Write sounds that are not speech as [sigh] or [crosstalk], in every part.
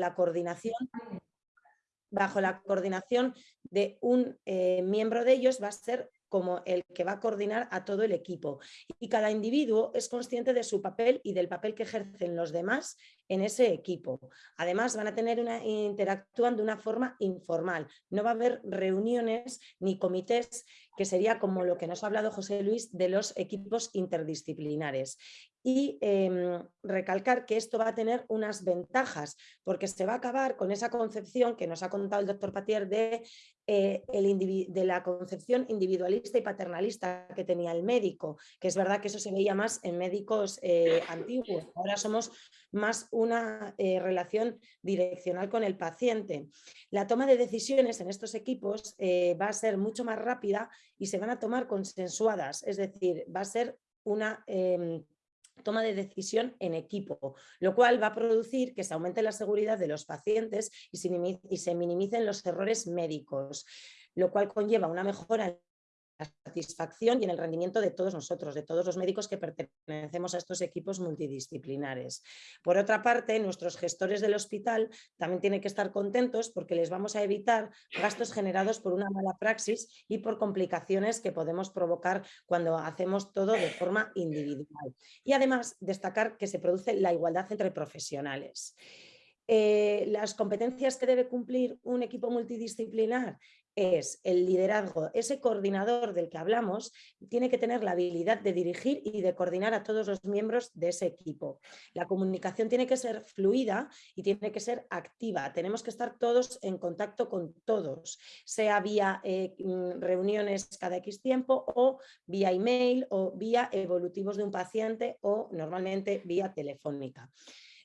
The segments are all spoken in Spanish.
la coordinación bajo la coordinación de un eh, miembro de ellos va a ser como el que va a coordinar a todo el equipo. Y cada individuo es consciente de su papel y del papel que ejercen los demás en ese equipo. Además, van a tener una, interactúan de una forma informal. No va a haber reuniones ni comités, que sería como lo que nos ha hablado José Luis de los equipos interdisciplinares y em, recalcar que esto va a tener unas ventajas, porque se va a acabar con esa concepción que nos ha contado el doctor Patier de, eh, de la concepción individualista y paternalista que tenía el médico, que es verdad que eso se veía más en médicos eh, antiguos, ahora somos más una eh, relación direccional con el paciente. La toma de decisiones en estos equipos va a ser mucho más rápida y se van a tomar consensuadas, es decir, va a ser una em, toma de decisión en equipo, lo cual va a producir que se aumente la seguridad de los pacientes y se, minimicen los errores médicos, lo cual conlleva una mejora satisfacción y en el rendimiento de todos nosotros, de todos los médicos que pertenecemos a estos equipos multidisciplinares. Por otra parte, nuestros gestores del hospital también tienen que estar contentos porque les vamos a evitar gastos generados por una mala praxis y por complicaciones que podemos provocar cuando hacemos todo de forma individual. Y además, destacar que se produce la igualdad entre profesionales. Eh, las competencias que debe cumplir un equipo multidisciplinar es el liderazgo, ese coordinador del que hablamos tiene que tener la habilidad de dirigir y de coordinar a todos los miembros de ese equipo. La comunicación tiene que ser fluida y tiene que ser activa, tenemos que estar todos en contacto con todos, sea vía eh, mm, reuniones cada X tiempo o vía email o vía evolutivos de un paciente o normalmente vía telefónica.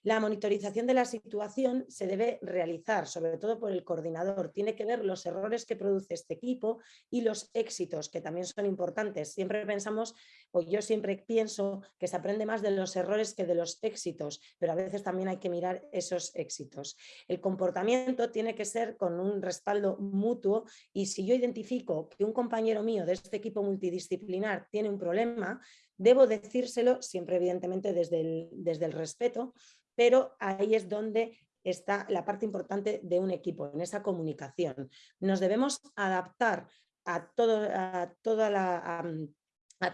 La monitorización de la situación se debe realizar, sobre todo por el coordinador. Tiene que ver los errores que produce este equipo y los éxitos, que también son importantes. Siempre pensamos, o yo siempre pienso, que se aprende más de los errores que de los éxitos, pero a veces también hay que mirar esos éxitos. El comportamiento tiene que ser con un respaldo mutuo y si yo identifico que un compañero mío de este equipo multidisciplinar tiene un problema, debo decírselo, siempre evidentemente desde desde el respeto, pero ahí es donde está la parte importante de un equipo, en esa comunicación. Nos debemos adaptar a, todo, a toda la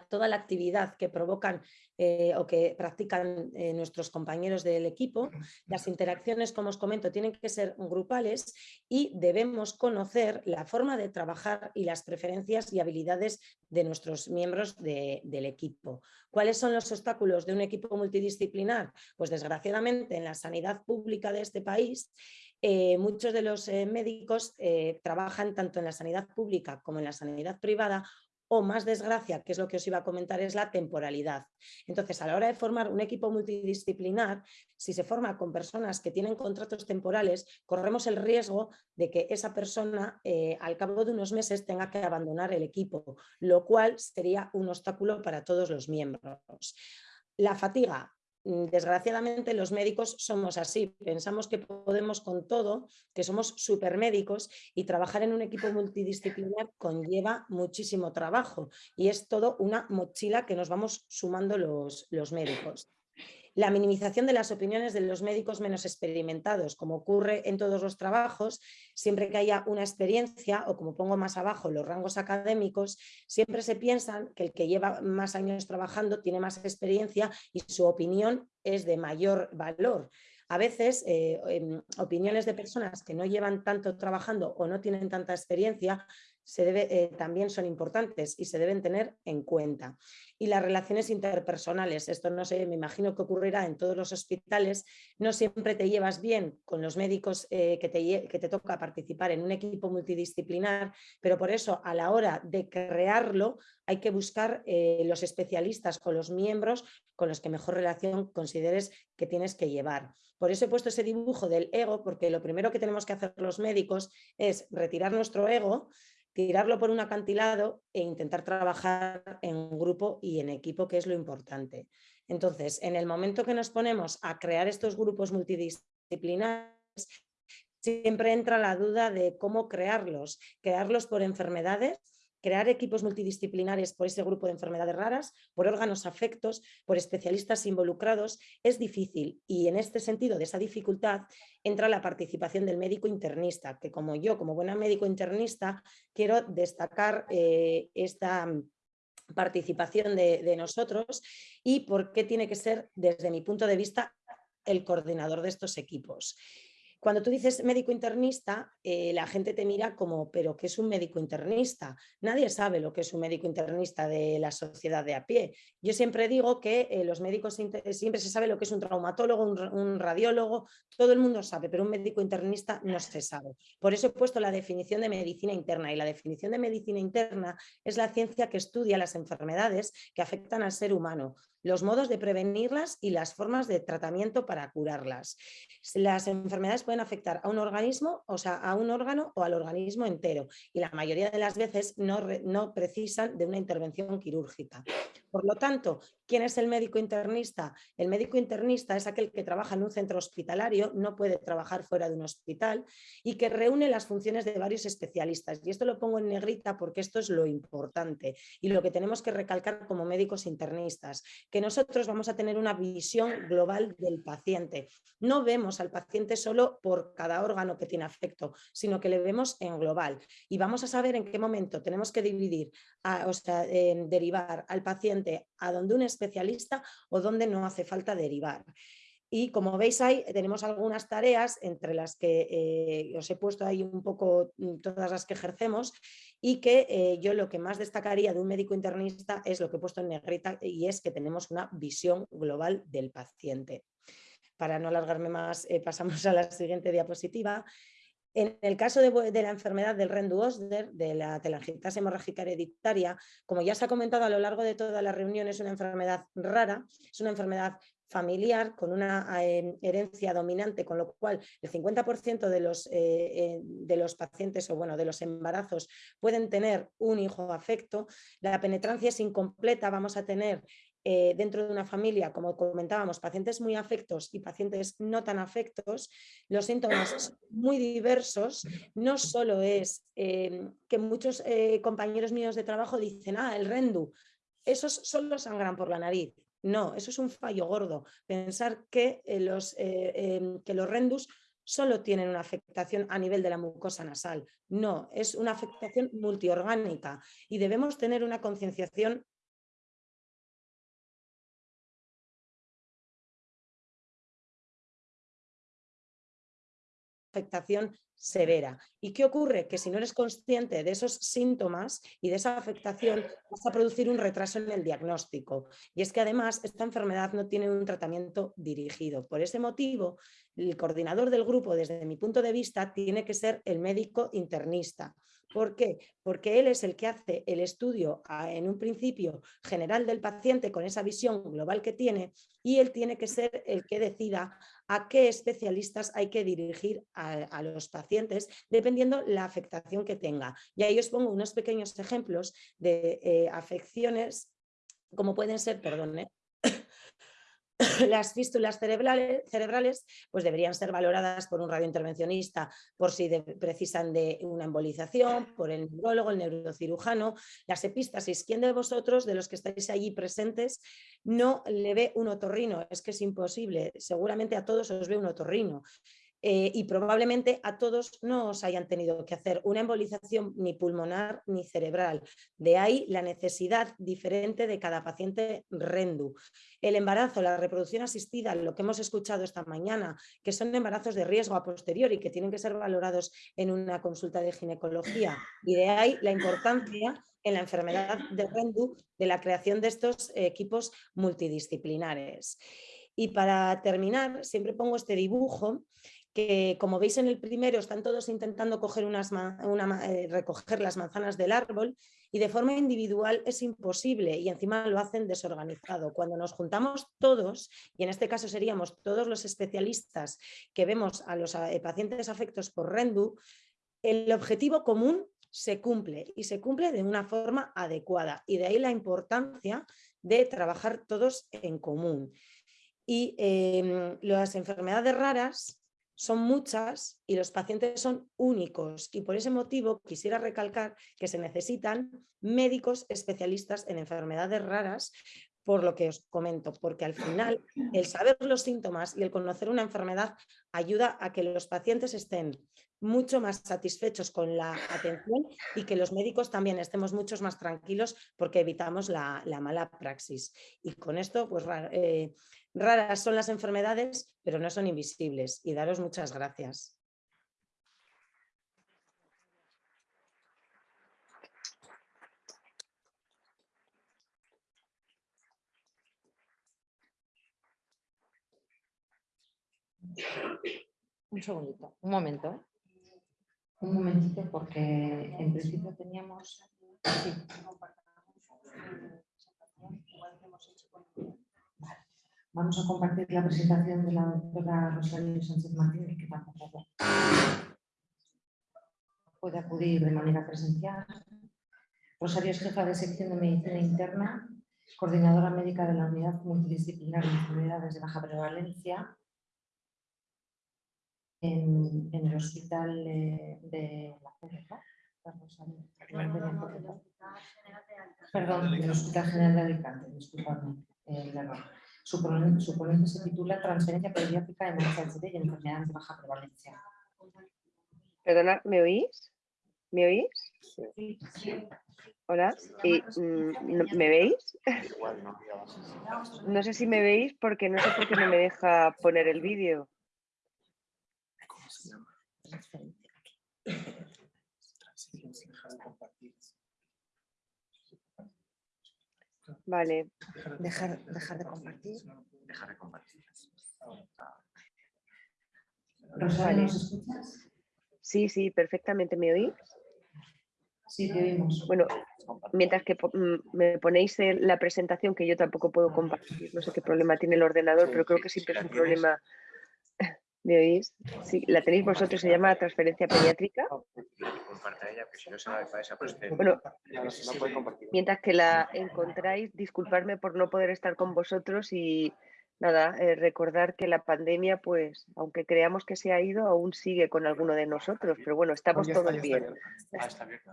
toda la actividad que provocan eh, o que practican eh, nuestros compañeros del equipo. Las interacciones, como os comento, tienen que ser grupales y debemos conocer la forma de trabajar y las preferencias y habilidades de nuestros miembros del equipo. ¿Cuáles son los obstáculos de un equipo multidisciplinar? Pues desgraciadamente en la sanidad pública de este país eh, muchos de los médicos trabajan tanto en la sanidad pública como en la sanidad privada o más desgracia, que es lo que os iba a comentar, es la temporalidad. Entonces, a la hora de formar un equipo multidisciplinar, si se forma con personas que tienen contratos temporales, corremos el riesgo de que esa persona eh, al cabo de unos meses tenga que abandonar el equipo, lo cual sería un obstáculo para todos los miembros. La fatiga, desgraciadamente los médicos somos así, pensamos que podemos con todo, que somos supermédicos y trabajar en un equipo multidisciplinar conlleva muchísimo trabajo y es todo una mochila que nos vamos sumando los, los médicos. La minimización de las opiniones de los médicos menos experimentados, como ocurre en todos los trabajos, siempre que haya una experiencia, o como pongo más abajo, los rangos académicos, siempre se piensan que el que lleva más años trabajando tiene más experiencia y su opinión es de mayor valor. A veces eh, em, opiniones de personas que no llevan tanto trabajando o no tienen tanta experiencia eh, también son importantes y se deben tener en cuenta. Y las relaciones interpersonales, esto no sé, me imagino que ocurrirá en todos los hospitales, no siempre te llevas bien con los médicos eh, que, te, que te toca participar en un equipo multidisciplinar, pero por eso a la hora de crearlo hay que buscar eh, los especialistas con los miembros con los que mejor relación consideres que tienes que llevar. Por eso he puesto ese dibujo del ego, porque lo primero que tenemos que hacer los médicos es retirar nuestro ego, tirarlo por un acantilado e intentar trabajar en grupo y en equipo, que es lo importante. Entonces, en el momento que nos ponemos a crear estos grupos multidisciplinares, siempre entra la duda de cómo crearlos. Crearlos por enfermedades, crear equipos multidisciplinares por ese grupo de enfermedades raras, por órganos afectos, por especialistas involucrados, es difícil y en este sentido de esa dificultad entra la participación del médico internista, que como yo, como buena médico internista, quiero destacar eh, esta participación de nosotros y por qué tiene que ser, desde mi punto de vista, el coordinador de estos equipos. Cuando tú dices médico internista, eh, la gente te mira como, pero ¿qué es un médico internista? Nadie sabe lo que es un médico internista de la sociedad de a pie. Yo siempre digo que eh, los médicos, siempre se sabe lo que es un traumatólogo, un, radiólogo, todo el mundo sabe, pero un médico internista no se sabe. Por eso he puesto la definición de medicina interna y la definición de medicina interna es la ciencia que estudia las enfermedades que afectan al ser humano, los modos de prevenirlas y las formas de tratamiento para curarlas. Las enfermedades pueden afectar a un organismo, o sea, a un órgano o al organismo entero y la mayoría de las veces no, no precisan de una intervención quirúrgica. Por lo tanto, ¿quién es el médico internista? El médico internista es aquel que trabaja en un centro hospitalario, no puede trabajar fuera de un hospital y que reúne las funciones de varios especialistas. Y esto lo pongo en negrita porque esto es lo importante y lo que tenemos que recalcar como médicos internistas, que nosotros vamos a tener una visión global del paciente. No vemos al paciente solo por cada órgano que tiene afecto, sino que le vemos en global y vamos a saber en qué momento tenemos que dividir, o sea, derivar al paciente a donde un especialista o donde no hace falta derivar. Y como veis ahí tenemos algunas tareas entre las que eh, os he puesto ahí un poco mm, todas las que ejercemos y que eh, yo lo que más destacaría de un médico internista es lo que he puesto en negrita y es que tenemos una visión global del paciente. Para no alargarme más eh, [laughs] pasamos a la siguiente diapositiva. En el caso de, la enfermedad del Rendu-Osder, de la telangiectasia hemorrágica hereditaria, como ya se ha comentado a lo largo de toda la reunión, es una enfermedad rara, es una enfermedad familiar con una eh, herencia dominante, con lo cual el 50% de los, eh, eh, de los pacientes o bueno, de los embarazos pueden tener un hijo afecto. La penetrancia es incompleta, vamos a tener dentro de una familia, como comentábamos, pacientes muy afectos y pacientes no tan afectos, los síntomas son muy diversos. No solo es que muchos compañeros míos de trabajo dicen, ah, el rendu, esos solo sangran por la nariz. No, eso es un fallo gordo. Pensar que, eh, los, em, que los rendus solo tienen una afectación a nivel de la mucosa nasal. No, es una afectación multiorgánica y debemos tener una concienciación afectación severa. ¿Y qué ocurre? Que si no eres consciente de esos síntomas y de esa afectación, vas a producir un retraso en el diagnóstico. Y es que además esta enfermedad no tiene un tratamiento dirigido. Por ese motivo, el coordinador del grupo, desde mi punto de vista, tiene que ser el médico internista. ¿Por qué? Porque él es el que hace el estudio en un principio general del paciente con esa visión global que tiene y él tiene que ser el que decida a qué especialistas hay que dirigir a, los pacientes dependiendo la afectación que tenga. Y ahí os pongo unos pequeños ejemplos de eh, afecciones como pueden ser, perdón, ¿eh? [laughs] las fístulas cerebrales, pues deberían ser valoradas por un radiointervencionista por si precisan de una embolización, por el neurólogo, el neurocirujano, las epístasis. ¿Quién de vosotros, de los que estáis allí presentes, no le ve un otorrino? Es que es imposible, seguramente a todos os ve un otorrino. Eh, y probablemente a todos no os hayan tenido que hacer una embolización ni pulmonar ni cerebral. De ahí la necesidad diferente de cada paciente RENDU. El embarazo, la reproducción asistida, lo que hemos escuchado esta mañana, que son embarazos de riesgo a posteriori que tienen que ser valorados en una consulta de ginecología. Y de ahí la importancia en la enfermedad de RENDU de la creación de estos equipos multidisciplinares. Y para terminar, siempre pongo este dibujo que como veis en el primero están todos intentando coger unas eh, recoger las manzanas del árbol y de forma individual es imposible y encima lo hacen desorganizado. Cuando nos juntamos todos, y en este caso seríamos todos los especialistas que vemos a los eh, pacientes afectos por RENDU, el objetivo común se cumple y se cumple de una forma adecuada y de ahí la importancia de trabajar todos en común. Y em, las enfermedades raras son muchas y los pacientes son únicos y por ese motivo quisiera recalcar que se necesitan médicos especialistas en enfermedades raras por lo que os comento, porque al final el saber los síntomas y el conocer una enfermedad ayuda a que los pacientes estén mucho más satisfechos con la atención y que los médicos también estemos muchos más tranquilos porque evitamos la, mala praxis. Y con esto, pues eh, raras son las enfermedades, pero no son invisibles. Y daros muchas gracias. Un segundito, un momento un momentito porque en principio teníamos... Vamos a compartir la presentación de la doctora Rosario Sánchez Martínez, que tampoco puede acudir de manera presencial. Rosario es jefa de sección de medicina interna, coordinadora médica de la unidad multidisciplinar de enfermedades de baja prevalencia en, el hospital de, la Perdón, en el Hospital General de Alicante, disculpadme el error. Su, ponente se titula Transferencia pediátrica en HHD y enfermedades de baja prevalencia. Perdona, ¿me oís? ¿Me oís? Sí. Hola, ¿Y, mm, ¿me veis? No sé si me veis porque no sé por qué no me deja poner el vídeo. Vale. Dejar, dejar de compartir. Dejar de compartir. Rosario, escuchas? Sí, sí, perfectamente. ¿Me oís? Sí, te oímos. Bueno, mientras que mm, me ponéis la presentación que yo tampoco puedo compartir, no sé qué problema tiene el ordenador, pero creo que siempre es un problema ¿Me oís? Sí, la tenéis vosotros, se llama transferencia pediátrica. Bueno, mientras que la encontráis, disculparme por no poder estar con vosotros y nada, eh, recordar que la pandemia, pues, aunque creamos que se ha ido, aún sigue con alguno de nosotros, pero bueno, estamos todos bien.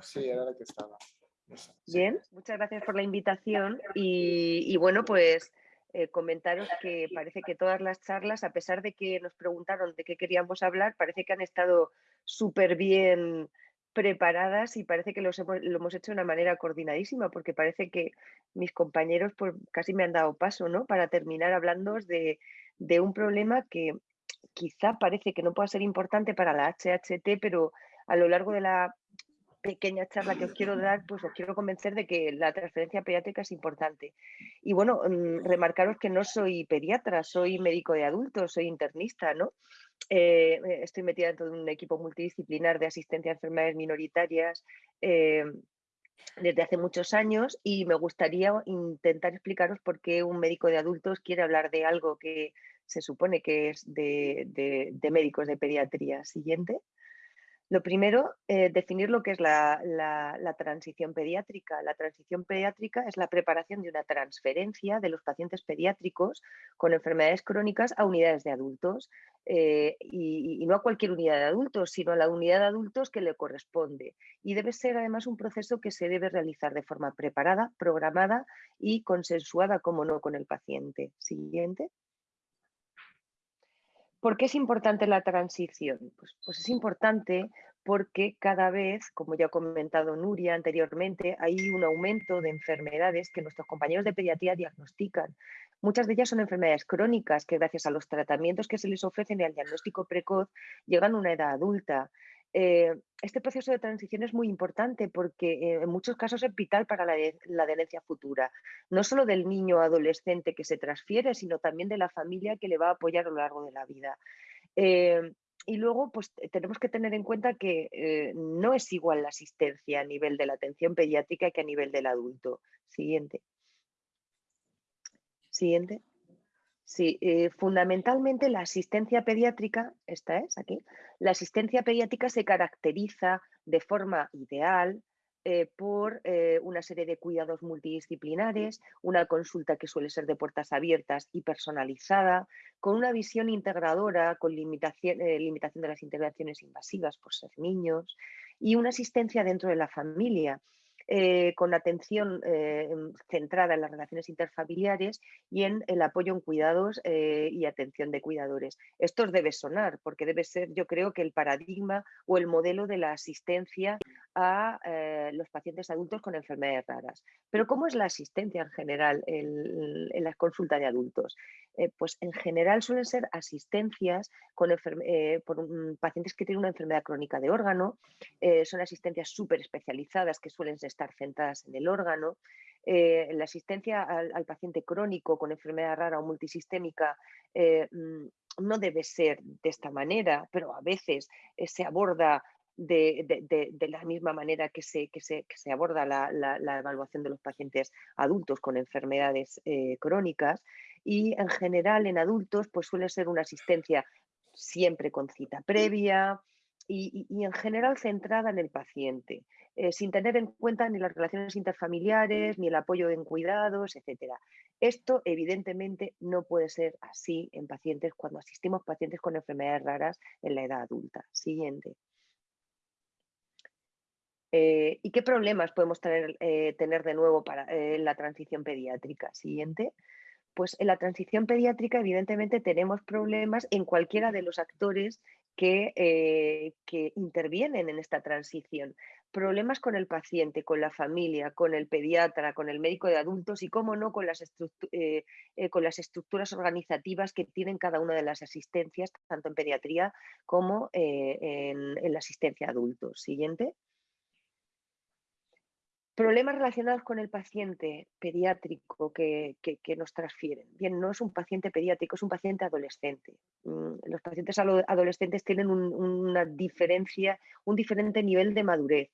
Sí, era la que estaba. Bien, muchas gracias por la invitación y bueno, pues eh, comentaros que parece que todas las charlas, a pesar de que nos preguntaron de qué queríamos hablar, parece que han estado súper bien preparadas y parece que los hemos, lo hemos hecho de una manera coordinadísima, porque parece que mis compañeros pues, casi me han dado paso ¿no? para terminar hablando de, de un problema que quizá parece que no pueda ser importante para la HHT, pero a lo largo de la pequeña charla que os quiero dar, pues os quiero convencer de que la transferencia pediátrica es importante. Y bueno, mm, remarcaros que no soy pediatra, soy médico de adultos, soy internista, ¿no? Eh, estoy metida dentro de un equipo multidisciplinar de asistencia a enfermedades minoritarias eh, desde hace muchos años y me gustaría intentar explicaros por qué un médico de adultos quiere hablar de algo que se supone que es de, de médicos de pediatría. Siguiente. Lo primero, eh, definir lo que es la, transición pediátrica. La transición pediátrica es la preparación de una transferencia de los pacientes pediátricos con enfermedades crónicas a unidades de adultos eh, y, no a cualquier unidad de adultos, sino a la unidad de adultos que le corresponde. Y debe ser además un proceso que se debe realizar de forma preparada, programada y consensuada, como no, con el paciente. Siguiente. ¿Por qué es importante la transición? Pues, pues, es importante porque cada vez, como ya ha comentado Nuria anteriormente, hay un aumento de enfermedades que nuestros compañeros de pediatría diagnostican. Muchas de ellas son enfermedades crónicas que gracias a los tratamientos que se les ofrecen y al diagnóstico precoz llegan a una edad adulta. Eh, este proceso de transición es muy importante porque eh, en muchos casos es vital para la, adherencia futura, no solo del niño adolescente que se transfiere, sino también de la familia que le va a apoyar a lo largo de la vida. Eh, y luego, pues tenemos que tener en cuenta que no es igual la asistencia a nivel de la atención pediátrica que a nivel del adulto. Siguiente. Siguiente. Sí, eh, fundamentalmente la asistencia pediátrica, esta es aquí, la asistencia pediátrica se caracteriza de forma ideal eh, por eh, una serie de cuidados multidisciplinares, una consulta que suele ser de puertas abiertas y personalizada, con una visión integradora, con limitación, limitación de las intervenciones invasivas por ser niños y una asistencia dentro de la familia eh, con atención eh, centrada en las relaciones interfamiliares y en el apoyo en cuidados eh, y atención de cuidadores. Esto debe sonar, porque debe ser, yo creo, que el paradigma o el modelo de la asistencia a los pacientes adultos con enfermedades raras. Pero ¿cómo es la asistencia en general en, en la consulta de adultos? pues en general suelen ser asistencias con por pacientes que tienen una enfermedad crónica de órgano, son asistencias súper especializadas que suelen ser estar centradas en el órgano. Eh, la asistencia al, paciente crónico con enfermedad rara o multisistémica eh, mm, no debe ser de esta manera, pero a veces eh, se aborda de, la misma manera que se, que se, aborda la, evaluación de los pacientes adultos con enfermedades crónicas y en general en adultos pues suele ser una asistencia siempre con cita previa y en general centrada en el paciente. Eh, sin tener en cuenta ni las relaciones interfamiliares, ni el apoyo en cuidados, etc. Esto evidentemente no puede ser así en pacientes cuando asistimos pacientes con enfermedades raras en la edad adulta. Siguiente. Eh, ¿Y qué problemas podemos tener, eh, de nuevo para la transición pediátrica? Siguiente. Pues en la transición pediátrica evidentemente tenemos problemas en cualquiera de los actores que, que intervienen en esta transición problemas con el paciente, con la familia, con el pediatra, con el médico de adultos y, cómo no, con las, eh, eh, con las estructuras organizativas que tienen cada una de las asistencias, tanto en pediatría como eh, en, la asistencia a adultos. Siguiente. Problemas relacionados con el paciente pediátrico que, nos transfieren. Bien, no es un paciente pediátrico, es un paciente adolescente. Mm, los pacientes adolescentes tienen una diferencia, un diferente nivel de madurez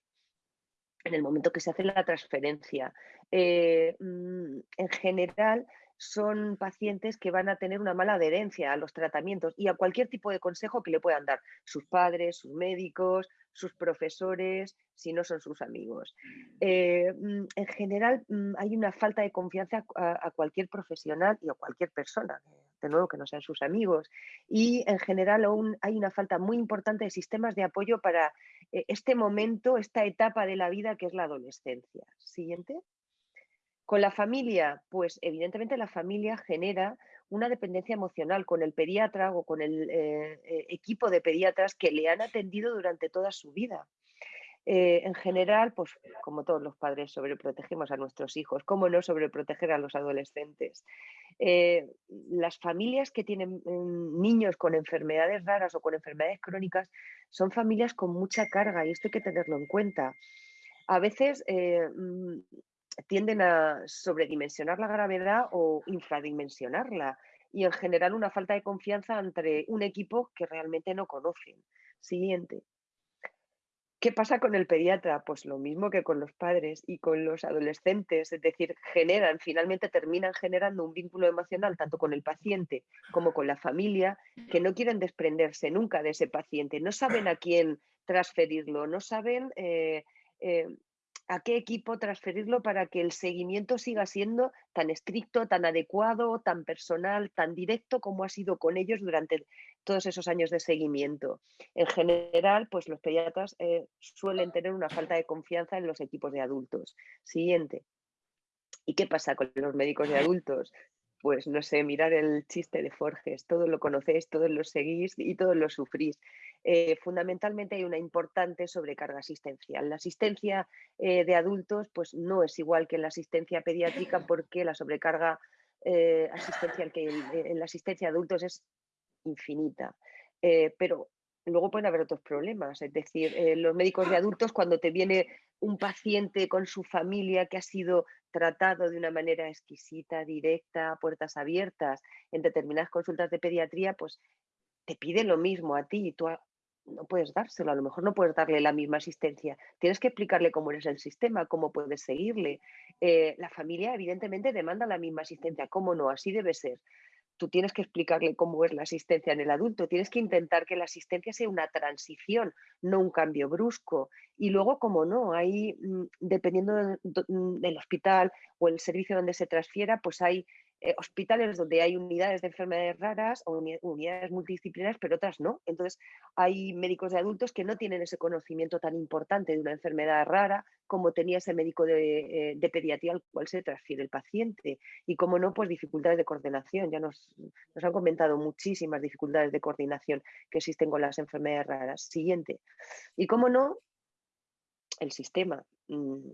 en el momento que se hace la transferencia. Eh, mm, en general, son pacientes que van a tener una mala adherencia a los tratamientos y a cualquier tipo de consejo que le puedan dar sus padres, sus médicos, sus profesores, si no son sus amigos. Eh, mm, en general mm, hay una falta de confianza a, cualquier profesional y a cualquier persona, de nuevo que no sean sus amigos. Y en general aún hay una falta muy importante de sistemas de apoyo para eh, este momento, esta etapa de la vida que es la adolescencia. Siguiente. Con la familia, pues evidentemente la familia genera una dependencia emocional con el pediatra o con el eh, eh, equipo de pediatras que le han atendido durante toda su vida. Eh, en general, pues como todos los padres, sobreprotegemos a nuestros hijos. ¿Cómo no sobreproteger a los adolescentes? las familias que tienen mm, niños con enfermedades raras o con enfermedades crónicas son familias con mucha carga y esto hay que tenerlo en cuenta. A veces mm, tienden a sobredimensionar la gravedad o infradimensionarla y en general una falta de confianza entre un equipo que realmente no conocen. Siguiente. ¿Qué pasa con el pediatra? Pues lo mismo que con los padres y con los adolescentes, es decir, generan, finalmente terminan generando un vínculo emocional tanto con el paciente como con la familia, que no quieren desprenderse nunca de ese paciente, no saben a quién transferirlo, no saben eh, eh, a qué equipo transferirlo para que el seguimiento siga siendo tan estricto, tan adecuado, tan personal, tan directo como ha sido con ellos durante todos esos años de seguimiento. En general, pues los pediatras eh, suelen tener una falta de confianza en los equipos de adultos. Siguiente. ¿Y qué pasa con los médicos de adultos? pues no sé, mirar el chiste de Forges, todos lo conocéis, todos lo seguís y todos lo sufrís. Eh, fundamentalmente hay una importante sobrecarga asistencial. La asistencia eh, de adultos pues no es igual que en la asistencia pediátrica porque la sobrecarga asistencial que en, la asistencia de adultos es infinita. pero luego pueden haber otros problemas, es decir, los médicos de adultos cuando te viene un paciente con su familia que ha sido tratado de una manera exquisita, directa, puertas abiertas en determinadas consultas de pediatría, pues te pide lo mismo a ti y tú no puedes dárselo, a lo mejor no puedes darle la misma asistencia. Tienes que explicarle cómo es el sistema, cómo puedes seguirle. Eh, la familia evidentemente demanda la misma asistencia, cómo no, así debe ser. Tú tienes que explicarle cómo es la asistencia en el adulto, tienes que intentar que la asistencia sea una transición, no un cambio brusco. Y luego, como no, hay, mm, dependiendo mm, del hospital o el servicio donde se transfiera, pues hay eh, hospitales donde hay unidades de enfermedades raras o unidades multidisciplinarias, pero otras no. Entonces, hay médicos de adultos que no tienen ese conocimiento tan importante de una enfermedad rara como tenía ese médico de, eh, pediatría al cual se transfiere el paciente. Y como no, pues dificultades de coordinación. Ya nos, nos han comentado muchísimas dificultades de coordinación que existen con las enfermedades raras. Siguiente. Y como no, el sistema. Mm,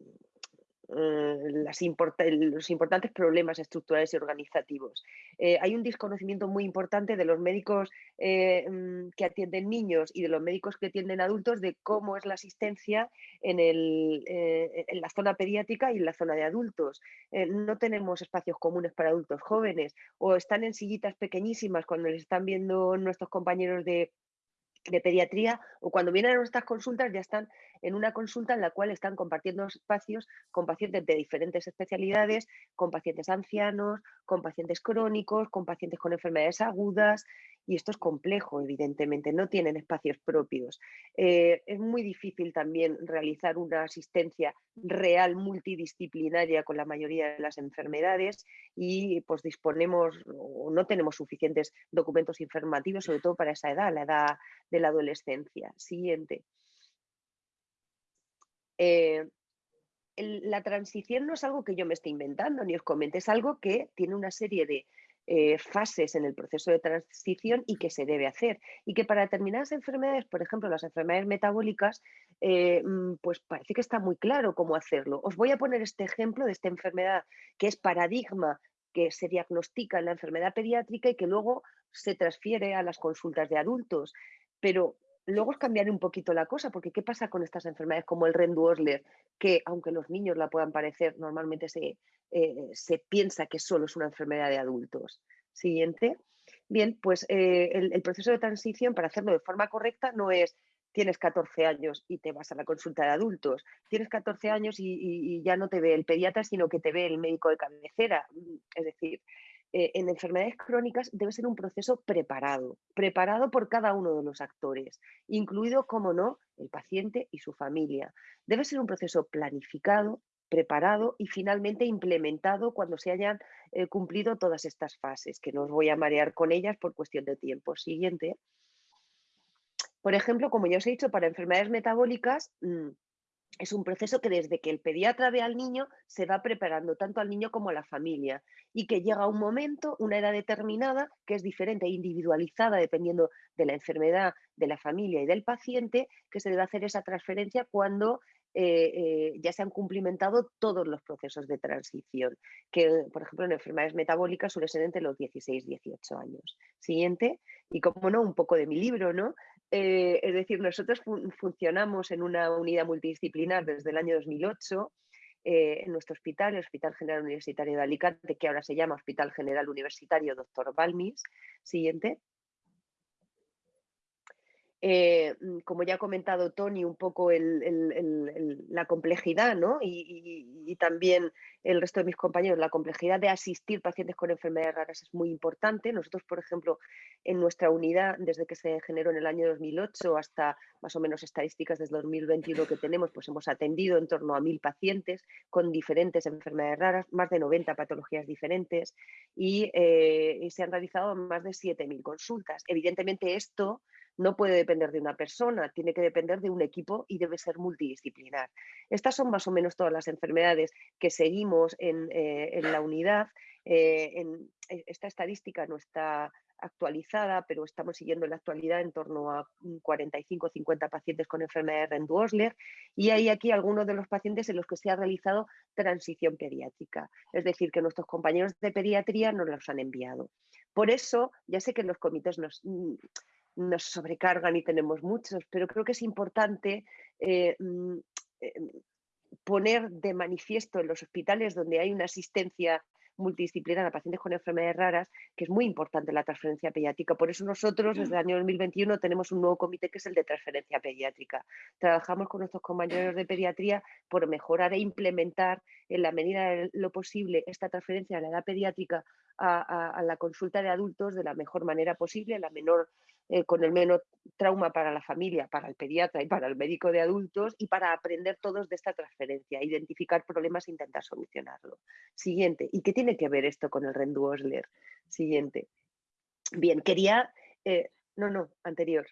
eh, los importantes problemas estructurales y organizativos. Eh, hay un desconocimiento muy importante de los médicos eh, mm, que atienden niños y de los médicos que atienden adultos de cómo es la asistencia en, el, en la zona pediátrica y en la zona de adultos. no tenemos espacios comunes para adultos jóvenes o están en sillitas pequeñísimas cuando les están viendo nuestros compañeros de de pediatría o cuando vienen a nuestras consultas ya están en una consulta en la cual están compartiendo espacios con pacientes de diferentes especialidades, con pacientes ancianos, con pacientes crónicos, con pacientes con enfermedades agudas y esto es complejo, evidentemente, no tienen espacios propios. Eh, es muy difícil también realizar una asistencia real multidisciplinaria con la mayoría de las enfermedades y pues disponemos o no tenemos suficientes documentos informativos, sobre todo para esa edad, la edad de la adolescencia. Siguiente. Eh, la transición no es algo que yo me esté inventando ni os comente, es algo que tiene una serie de eh, fases en el proceso de transición y que se debe hacer. Y que para determinadas enfermedades, por ejemplo, las enfermedades metabólicas, eh, mm, pues parece que está muy claro cómo hacerlo. Os voy a poner este ejemplo de esta enfermedad que es paradigma que se diagnostica en la enfermedad pediátrica y que luego se transfiere a las consultas de adultos. Pero luego es cambiar un poquito la cosa, porque ¿qué pasa con estas enfermedades como el Rendu-Osler? Que aunque los niños la puedan parecer, normalmente se, eh, se piensa que solo es una enfermedad de adultos. Siguiente. Bien, pues eh, el, proceso de transición para hacerlo de forma correcta no es tienes 14 años y te vas a la consulta de adultos, tienes 14 años y ya no te ve el pediatra, sino que te ve el médico de cabecera. Es decir, eh, en enfermedades crónicas debe ser un proceso preparado, preparado por cada uno de los actores, incluido, como no, el paciente y su familia. Debe ser un proceso planificado, preparado y finalmente implementado cuando se hayan eh, cumplido todas estas fases, que no os voy a marear con ellas por cuestión de tiempo. Siguiente. Por ejemplo, como ya os he dicho, para enfermedades metabólicas, mm, es un proceso que desde que el pediatra ve al niño se va preparando tanto al niño como a la familia y que llega un momento, una edad determinada, que es diferente e individualizada dependiendo de la enfermedad, de la familia y del paciente, que se debe hacer esa transferencia cuando eh, eh, ya se han cumplimentado todos los procesos de transición, que por ejemplo en enfermedades metabólicas suele ser entre los 16 y 18 años. Siguiente, y como no, un poco de mi libro, ¿no? Eh, es decir, nosotros funcionamos en una unidad multidisciplinar desde el año 2008 eh, en nuestro hospital, el Hospital General Universitario de Alicante, que ahora se llama Hospital General Universitario Dr. Balmis. Siguiente. Eh, mm, como ya ha comentado Tony, un poco la complejidad ¿no? y, también el resto de mis compañeros, la complejidad de asistir pacientes con enfermedades raras es muy importante. Nosotros, por ejemplo, en nuestra unidad, desde que se generó en el año 2008 hasta más o menos estadísticas desde 2021 que tenemos, pues hemos atendido en torno a mil pacientes con diferentes enfermedades raras, más de 90 patologías diferentes y, eh, y se han realizado más de 7.000 consultas. Evidentemente esto no puede depender de una persona, tiene que depender de un equipo y debe ser multidisciplinar. Estas son más o menos todas las enfermedades que seguimos en, eh, la unidad. Eh, e, esta estadística no está actualizada, pero estamos siguiendo en la actualidad en torno a 45 o 50 pacientes con enfermedad de Rendu-Osler y hay aquí algunos de los pacientes en los que se ha realizado transición pediátrica, es decir, que nuestros compañeros de pediatría nos los han enviado. Por eso, ya sé que los comités nos, mm, nos sobrecargan y tenemos muchos, pero creo que es importante eh, mm, eh, poner de manifiesto en los hospitales donde hay una asistencia multidisciplinar a pacientes con enfermedades raras, que es muy importante la transferencia pediátrica. Por eso nosotros desde el año 2021 tenemos un nuevo comité que es el de transferencia pediátrica. Trabajamos con nuestros compañeros de pediatría por mejorar e implementar en la medida de lo posible esta transferencia de la edad pediátrica a, la consulta de adultos de la mejor manera posible, la menor, eh, con el menor trauma para la familia, para el pediatra y para el médico de adultos y para aprender todos de esta transferencia, identificar problemas e intentar solucionarlo. Siguiente. ¿Y qué tiene que ver esto con el Rendu Osler? Siguiente. Bien, quería... Eh, no, no, anterior.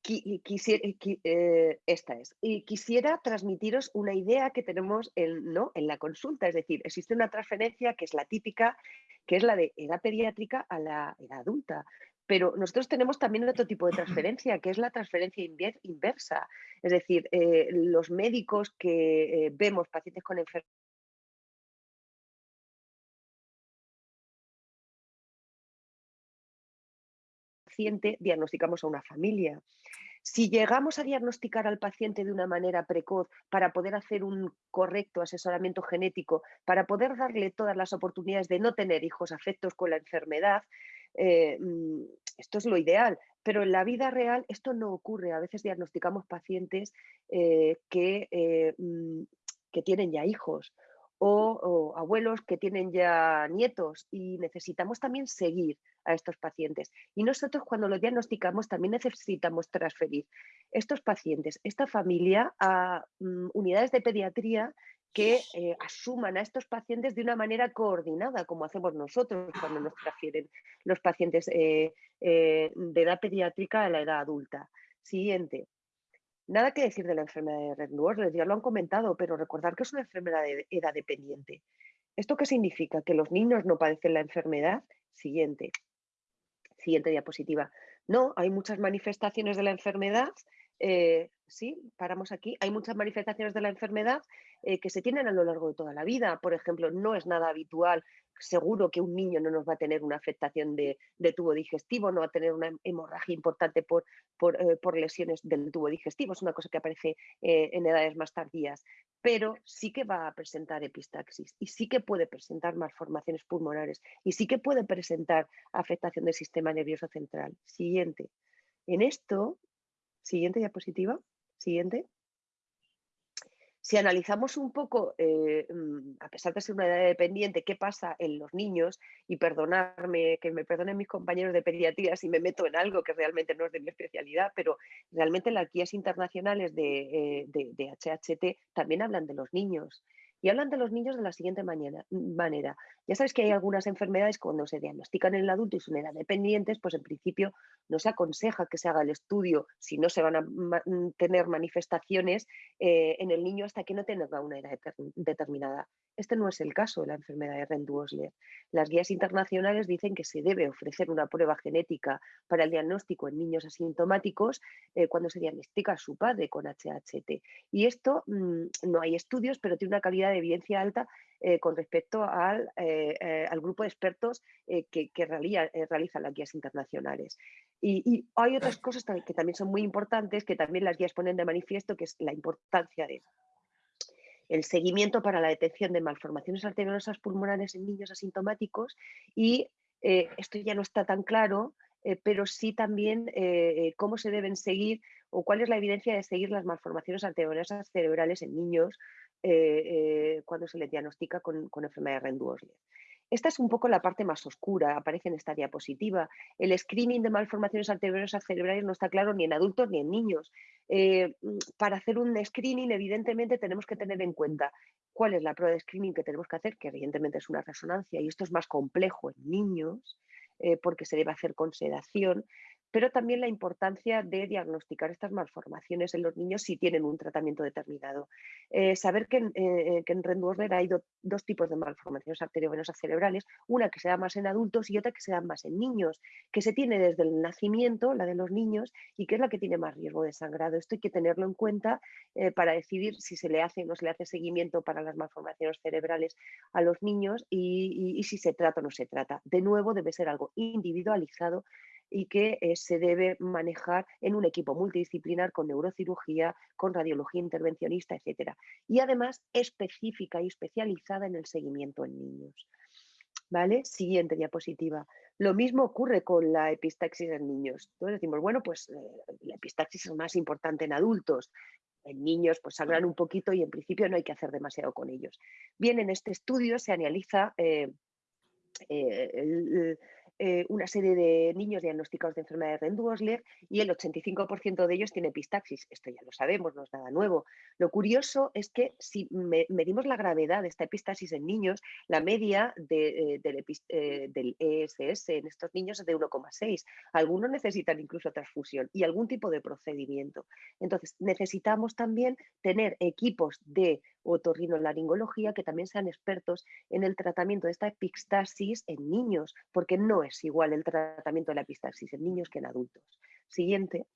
Quisiera, eh, esta es. Y quisiera transmitiros una idea que tenemos en, ¿no? en la consulta, es decir, existe una transferencia que es la típica, que es la de edad pediátrica a la edad adulta. Pero nosotros tenemos también otro tipo de transferencia, que es la transferencia inversa. Es decir, eh, los médicos que eh, vemos pacientes con enfermedades diagnosticamos a una familia. Si llegamos a diagnosticar al paciente de una manera precoz para poder hacer un correcto asesoramiento genético, para poder darle todas las oportunidades de no tener hijos afectos con la enfermedad, eh, mm, esto es lo ideal. Pero en la vida real esto no ocurre. A veces diagnosticamos pacientes eh, que, eh, mm, que tienen ya hijos o, abuelos que tienen ya nietos y necesitamos también seguir a estos pacientes. Y nosotros cuando lo diagnosticamos también necesitamos transferir estos pacientes, esta familia a mm, unidades de pediatría que eh, asuman a estos pacientes de una manera coordinada, como hacemos nosotros cuando nos transfieren los pacientes eh, eh, de edad pediátrica a la edad adulta. Siguiente. Nada que decir de la enfermedad de Red ya lo han comentado, pero recordar que es una enfermedad de edad dependiente. ¿Esto qué significa? ¿Que los niños no padecen la enfermedad? Siguiente. Siguiente diapositiva. No, hay muchas manifestaciones de la enfermedad. Sí, paramos aquí. Hay muchas manifestaciones de la enfermedad eh, que se tienen a lo largo de toda la vida. Por ejemplo, no es nada habitual seguro que un niño no nos va a tener una afectación de, tubo digestivo, no va a tener una hemorragia importante por, eh, por, lesiones del tubo digestivo, es una cosa que aparece eh, en edades más tardías, pero sí que va a presentar epistaxis y sí que puede presentar malformaciones pulmonares y sí que puede presentar afectación del sistema nervioso central. Siguiente. En esto, siguiente diapositiva, siguiente. Si analizamos un poco, eh, mm, a pesar de ser una edad dependiente, qué pasa en los niños, y perdonarme, que me perdonen mis compañeros de pediatría si me meto en algo que realmente no es de mi especialidad, pero realmente las guías internacionales de, eh, de HHT también hablan de los niños. Y hablan de los niños de la siguiente manera. Ya sabes que hay algunas enfermedades cuando se diagnostican en el adulto y son edad dependientes, pues en principio no se aconseja que se haga el estudio si no se van a tener manifestaciones eh, en el niño hasta que no tenga una edad determinada. Este no es el caso de la enfermedad de Rendu-Osler. Las guías internacionales dicen que se debe ofrecer una prueba genética para el diagnóstico en niños asintomáticos eh, cuando se diagnostica a su padre con HHT. Y esto mm, no hay estudios, pero tiene una calidad de evidencia alta eh, con respecto al, eh, al, grupo de expertos que, que realizan las guías internacionales. Y, y, hay otras cosas que también son muy importantes, que también las guías ponen de manifiesto, que es la importancia de el seguimiento para la detección de malformaciones arteriosas pulmonares en niños asintomáticos y eh, esto ya no está tan claro, eh, pero sí también eh, cómo se deben seguir o cuál es la evidencia de seguir las malformaciones arteriosas cerebrales en niños cuando se les diagnostica con, enfermedad de Rendu-Osler. Esta es un poco la parte más oscura, aparece en esta diapositiva. El screening de malformaciones arteriosas cerebrales no está claro ni en adultos ni en niños. Eh, para hacer un screening, evidentemente, tenemos que tener en cuenta cuál es la prueba de screening que tenemos que hacer, que evidentemente es una resonancia, y esto es más complejo en niños, eh, porque se debe hacer con sedación, pero también la importancia de diagnosticar estas malformaciones en los niños si tienen un tratamiento determinado. Eh, saber que en, eh, que en hay dos tipos de malformaciones arteriovenosas cerebrales, una que se da más en adultos y otra que se da más en niños, que se tiene desde el nacimiento, la de los niños, y que es la que tiene más riesgo de sangrado. Esto hay que tenerlo en cuenta eh, para decidir si se le hace o no se le hace seguimiento para las malformaciones cerebrales a los niños y si se trata o no se trata. De nuevo, debe ser algo individualizado y que eh, se debe manejar en un equipo multidisciplinar con neurocirugía, con radiología intervencionista, etc. Y además específica y especializada en el seguimiento en niños. ¿Vale? Siguiente diapositiva. Lo mismo ocurre con la epistaxis en niños. Entonces decimos, bueno, pues eh, la epistaxis es más importante en adultos. En niños pues sangran un poquito y en principio no hay que hacer demasiado con ellos. Bien, en este estudio se analiza eh, eh, el, eh, una serie de niños diagnosticados de enfermedad de Rendu-Osler y el 85% de ellos tiene epistaxis. Esto ya lo sabemos, no es nada nuevo. Lo curioso es que si medimos la gravedad de esta epistaxis en niños, la media eh, eh, del, ESS en estos niños es de 1,6. Algunos necesitan incluso transfusión y algún tipo de procedimiento. Entonces, necesitamos también tener equipos de otorrinolaringología que también sean expertos en el tratamiento de esta epistaxis en niños, porque no es igual el tratamiento de la epistaxis en niños que en adultos. Siguiente.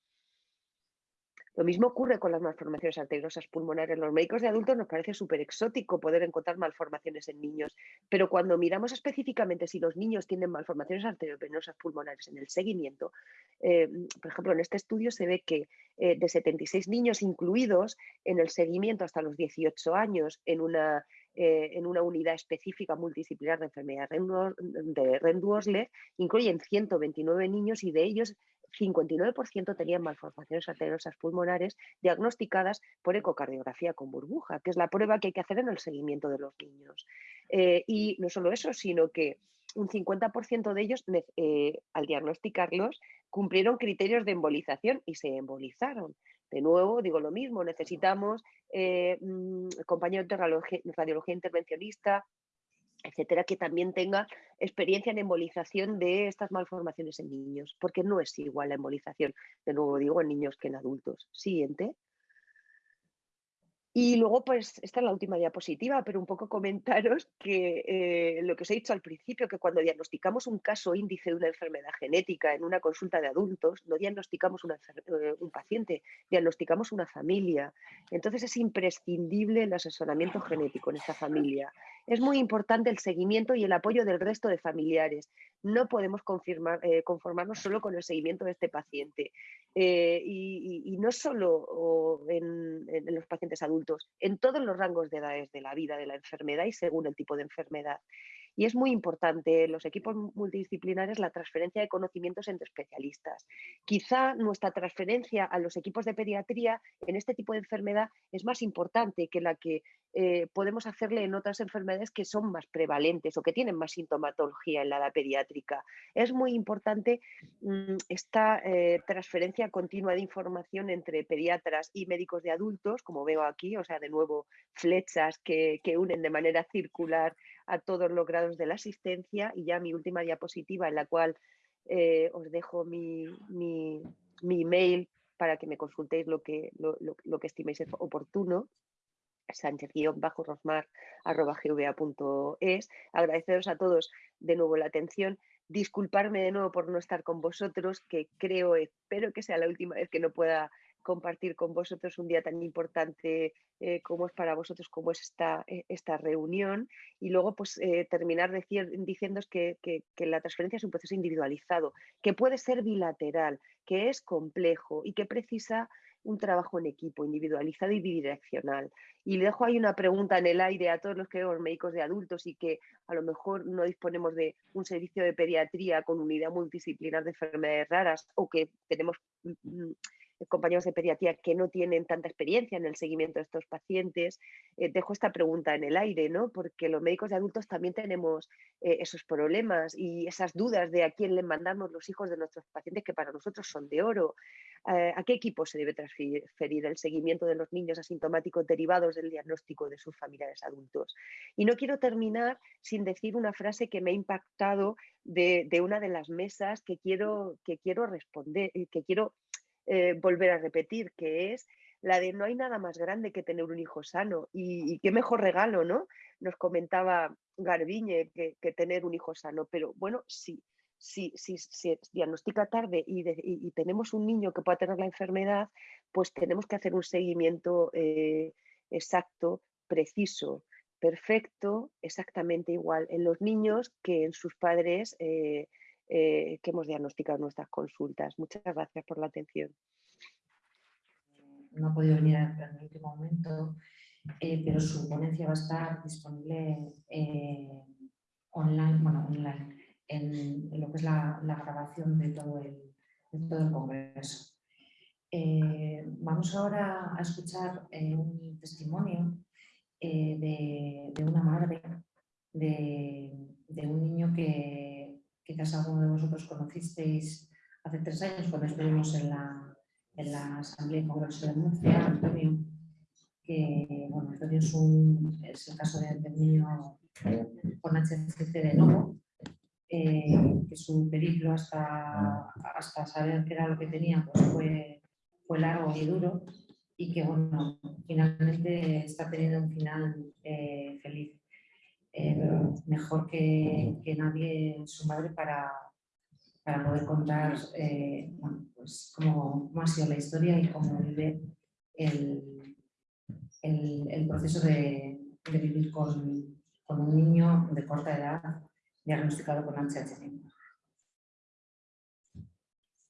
Lo mismo ocurre con las malformaciones arteriosas pulmonares. Los médicos de adultos nos parece súper exótico poder encontrar malformaciones en niños, pero cuando miramos específicamente si los niños tienen malformaciones arteriovenosas pulmonares en el seguimiento, eh, por ejemplo, en este estudio se ve que eh, de 76 niños incluidos en el seguimiento hasta los 18 años en una, eh, en una unidad específica multidisciplinar de enfermedad de Rendu-Osler, incluyen 129 niños y de ellos 59% tenían malformaciones arteriosas pulmonares diagnosticadas por ecocardiografía con burbuja, que es la prueba que hay que hacer en el seguimiento de los niños. Eh, y no solo eso, sino que un 50% de ellos, eh, al diagnosticarlos, cumplieron criterios de embolización y se embolizaron. De nuevo, digo lo mismo, necesitamos eh, mm, compañeros de radiología intervencionista, etcétera, que también tenga experiencia en embolización de estas malformaciones en niños, porque no es igual la embolización, de nuevo digo, en niños que en adultos. Siguiente. Y luego, pues, esta es la última diapositiva, pero un poco comentaros que eh, lo que os he dicho al principio, que cuando diagnosticamos un caso índice de una enfermedad genética en una consulta de adultos, no diagnosticamos eh, un paciente, diagnosticamos una familia. Entonces es imprescindible el asesoramiento genético en esta familia. Es muy importante el seguimiento y el apoyo del resto de familiares. No podemos eh, conformarnos solo con el seguimiento de este paciente. y, no solo en los pacientes adultos, en todos los rangos de edades de la vida, de la enfermedad y según el tipo de enfermedad. Y es muy importante en los equipos multidisciplinares la transferencia de conocimientos entre especialistas. Quizá nuestra transferencia a los equipos de pediatría en este tipo de enfermedad es más importante que la que eh, podemos hacerle en otras enfermedades que son más prevalentes o que tienen más sintomatología en la edad pediátrica. Es muy importante mm, esta eh, transferencia continua de información entre pediatras y médicos de adultos, como veo aquí, o sea, de nuevo flechas que, que unen de manera circular a todos los grados de la asistencia y ya mi última diapositiva en la cual eh, os dejo mi, mi, email para que me consultéis lo que, lo, que estiméis oportuno sánchez-rosmar.gva.es. Agradeceros a todos de nuevo la atención. Disculparme de nuevo por no estar con vosotros, que creo, espero que sea la última vez que no pueda compartir con vosotros un día tan importante eh, como es para vosotros, como es esta, eh, esta reunión. Y luego, pues, eh, terminar decir, diciendo que, que, la transferencia es un proceso individualizado, que puede ser bilateral, que es complejo y que precisa un trabajo en equipo, individualizado y bidireccional. Y le dejo ahí una pregunta en el aire a todos los que vemos médicos de adultos y que a lo mejor no disponemos de un servicio de pediatría con unidad multidisciplinar de enfermedades raras o que tenemos mm, mm, compañeros de pediatría que no tienen tanta experiencia en el seguimiento de estos pacientes, eh, dejo esta pregunta en el aire, ¿no? Porque los médicos de adultos también tenemos eh, esos problemas y esas dudas de a quién le mandamos los hijos de nuestros pacientes que para nosotros son de oro. Eh, ¿A qué equipo se debe transferir el seguimiento de los niños asintomáticos derivados del diagnóstico de sus familiares adultos? Y no quiero terminar sin decir una frase que me ha impactado de, de una de las mesas que quiero, que quiero responder, que quiero eh, volver a repetir, que es la de no hay nada más grande que tener un hijo sano y, qué mejor regalo, ¿no? Nos comentaba Garbiñe que, tener un hijo sano, pero bueno, si, si, si se diagnostica tarde y, tenemos un niño que pueda tener la enfermedad, pues tenemos que hacer un seguimiento eh, exacto, preciso, perfecto, exactamente igual en los niños que en sus padres. Eh, eh, que hemos diagnosticado nuestras consultas. Muchas gracias por la atención. No ha podido venir en el último momento, eh, pero su ponencia va a estar disponible eh, online, bueno, en, lo que es la, grabación de todo el, todo el congreso. Vamos ahora a escuchar un testimonio de, una madre de, un niño que quizás alguno de vosotros conocisteis hace tres años cuando estuvimos en la, en la Asamblea y Congreso de Murcia, Antonio, que bueno, Antonio es, un, el caso de, un niño con HCC de nuevo, eh, que su periplo hasta, hasta saber qué era lo que tenía pues fue, fue largo y duro y que bueno, finalmente está teniendo un final eh, feliz. Eh, mejor que, que, nadie su madre para, para poder contar bueno, pues cómo, cómo, ha sido la historia y cómo vive el, el, el proceso de, de vivir con, con un niño de corta edad diagnosticado con HHV.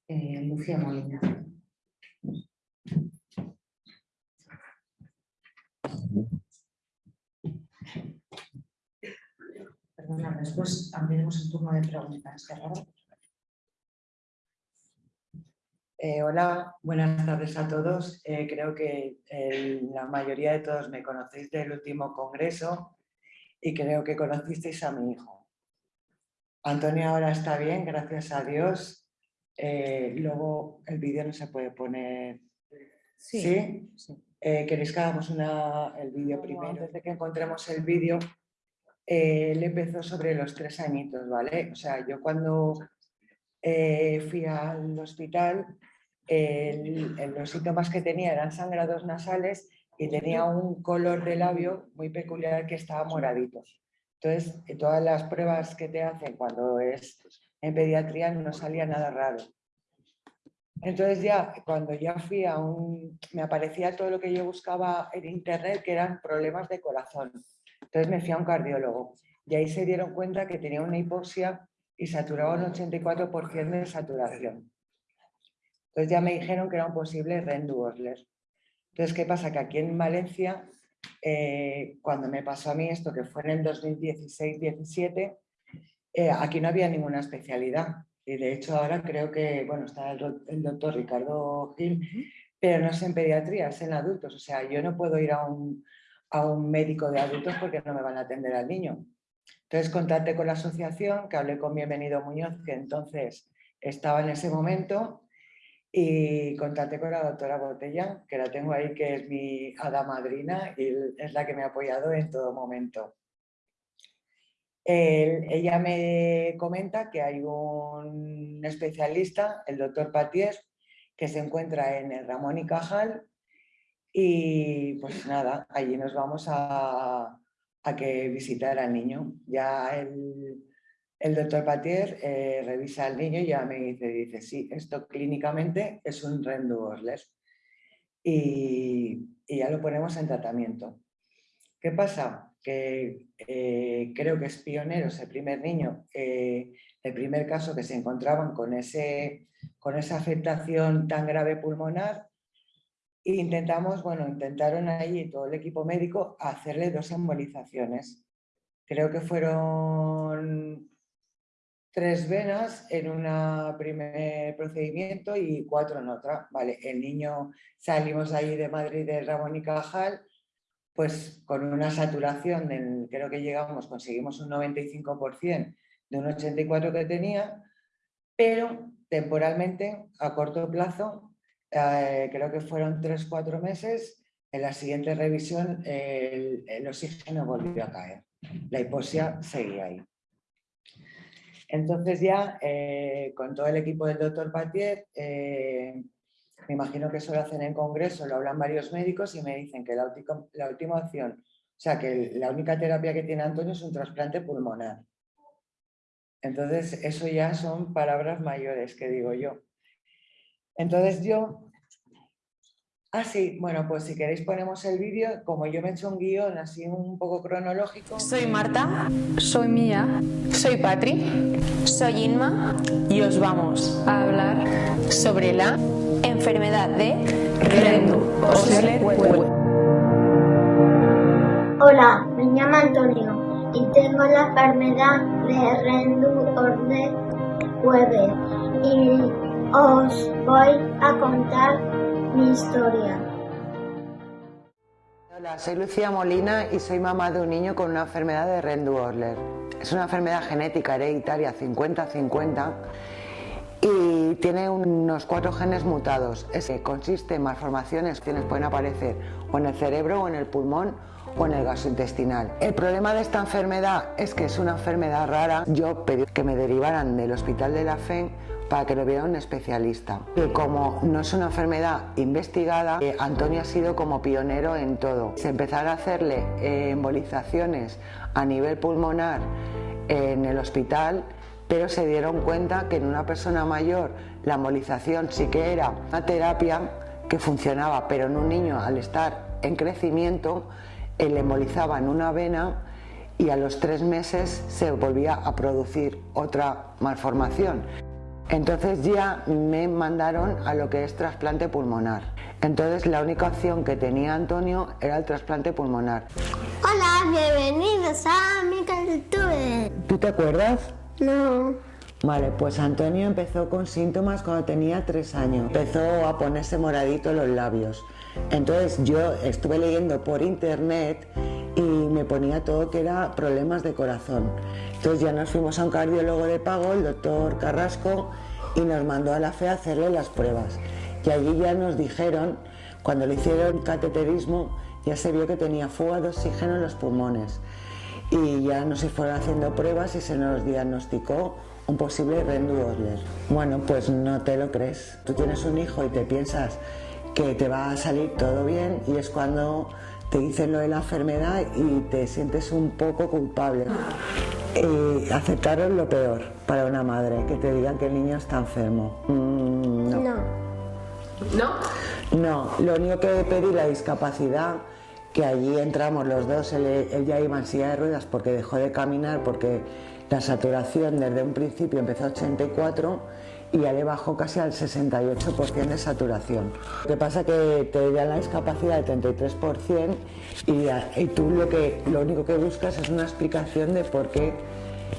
Eh, Lucía Molina. Perdona, después abriremos el turno de preguntas. Eh, hola, buenas tardes a todos. Eh, creo que la mayoría de todos me conocéis del último congreso y creo que conocisteis a mi hijo. Antonio ahora está bien, gracias a Dios. Eh, luego el vídeo no se puede poner... Sí. Eh, ¿Queréis que hagamos una, el vídeo primero? Antes de que encontremos el vídeo, eh, él empezó sobre los tres añitos, ¿vale? O sea, yo cuando fui al hospital, los síntomas que tenía eran sangrados nasales y tenía un color de labio muy peculiar que estaba moradito. Entonces, todas las pruebas que te hacen cuando es en pediatría no salía nada raro. Entonces ya, cuando ya fui a un... me aparecía todo lo que yo buscaba en internet, que eran problemas de corazón. Entonces me fui a un cardiólogo y ahí se dieron cuenta que tenía una hipoxia y saturaba un 84% de saturación. Entonces ya me dijeron que era un posible Rendu-Osler. Entonces, ¿qué pasa? Que aquí en Valencia, eh, cuando me pasó a mí esto, que fue en el 2016-17, eh, aquí no había ninguna especialidad. Y de hecho ahora creo que, bueno, está el, doctor Ricardo Gil, pero no es en pediatría, es en adultos. O sea, yo no puedo ir a un, a un médico de adultos porque no me van a atender al niño. Entonces contacté con la asociación, que hablé con Bienvenido Muñoz, que entonces estaba en ese momento, y contacté con la doctora Botella, que la tengo ahí, que es mi hada madrina y es la que me ha apoyado en todo momento. ella me comenta que hay un especialista, el doctor Patier, que se encuentra en el Ramón y Cajal y pues nada, allí nos vamos a, a que visitar al niño. Ya el, el doctor Patier eh, revisa al niño y ya me dice, dice, sí, esto clínicamente es un rendu y, y, ya lo ponemos en tratamiento. ¿Qué pasa? Que eh, creo que es pionero ese primer niño, eh, el primer caso que se encontraban con, ese, con esa afectación tan grave pulmonar intentamos, bueno, intentaron ahí todo el equipo médico hacerle dos embolizaciones. Creo que fueron tres venas en un primer procedimiento y cuatro en otra. Vale, el niño salimos ahí de Madrid de Ramón y Cajal, pues con una saturación, del, creo que llegamos, conseguimos un 95% de un 84% que tenía, pero temporalmente, a corto plazo, eh, creo que fueron tres, cuatro meses, en la siguiente revisión el, oxígeno volvió a caer. La hipoxia seguía ahí. Entonces ya eh, con todo el equipo del doctor Patier, eh, me imagino que eso lo hacen en congreso, lo hablan varios médicos y me dicen que la, la última opción, o sea que la única terapia que tiene Antonio es un trasplante pulmonar. Entonces eso ya son palabras mayores que digo yo. Entonces yo Ah, sí, bueno, pues si queréis ponemos el vídeo, como yo me he hecho un guion así un poco cronológico. Soy Marta. Soy Mía. Soy Patri. Soy Inma. Y os vamos a hablar sobre la enfermedad de Rendu Hola, me llamo Antonio y tengo la enfermedad de Rendu Weber y os voy a contar mi historia. Hola, soy Lucía Molina y soy mamá de un niño con una enfermedad de Rendu-Orler. Es una enfermedad genética hereditaria 50-50 y tiene unos cuatro genes mutados. Ese consiste en malformaciones que pueden aparecer o en el cerebro o en el pulmón o en el gastrointestinal. El problema de esta enfermedad es que es una enfermedad rara. Yo pedí que me derivaran del hospital de la FEN para que lo viera un especialista. Y como no es una enfermedad investigada, eh, Antonio ha sido como pionero en todo. Se empezaron a hacerle eh, embolizaciones a nivel pulmonar en el hospital pero se dieron cuenta que en una persona mayor la embolización sí que era una terapia que funcionaba, pero en un niño al estar en crecimiento, él embolizaba en una vena y a los tres meses se volvía a producir otra malformación. Entonces ya me mandaron a lo que es trasplante pulmonar. Entonces la única opción que tenía Antonio era el trasplante pulmonar. Hola, bienvenidos a mi cultura. ¿Tú te acuerdas? No. Vale, pues Antonio empezó con síntomas cuando tenía tres años. Empezó a ponerse moradito los labios. Entonces yo estuve leyendo por internet y me ponía todo que era problemas de corazón. Entonces ya nos fuimos a un cardiólogo de pago, el doctor Carrasco, y nos mandó a la fe a hacerle las pruebas. Y allí ya nos dijeron, cuando le hicieron cateterismo, ya se vio que tenía fuga de oxígeno en los pulmones y ya nos fueron haciendo pruebas y se nos diagnosticó un posible Rendu-Osler. Bueno, pues no te lo crees. Tú tienes un hijo y te piensas que te va a salir todo bien y es cuando te dicen lo de la enfermedad y te sientes un poco culpable. Y aceptaron lo peor para una madre, que te digan que el niño está enfermo. Mm, no. no. No, lo único que pedí la discapacidad que allí entramos los dos, él, ya iba en silla de ruedas porque dejó de caminar, porque la saturación desde un principio empezó a 84 y ya le bajó casi al 68% de saturación. Lo que pasa que te da la discapacidad del 33% y, y tú lo, que, lo único que buscas es una explicación de por qué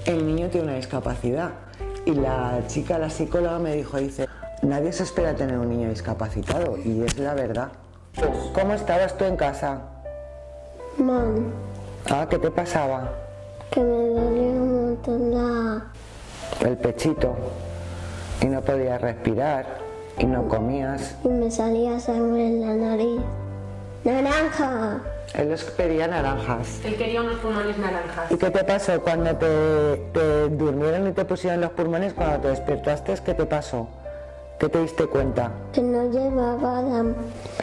el niño tiene una discapacidad. Y la chica, la psicóloga me dijo, dice, nadie se espera tener un niño discapacitado y es la verdad. ¿Cómo estabas tú en casa? Mal. Ah, ¿qué te pasaba? Que me dolía un montón la... El pechito. Y no podías respirar. Y no comías. Y me salía sangre en la nariz. ¡Naranja! Él les pedía naranjas. Él quería unos pulmones naranjas. ¿Y qué te pasó cuando te, te durmieron y te pusieron los pulmones? Cuando te despertaste, ¿qué te pasó? ¿Qué te diste cuenta? Que no llevaba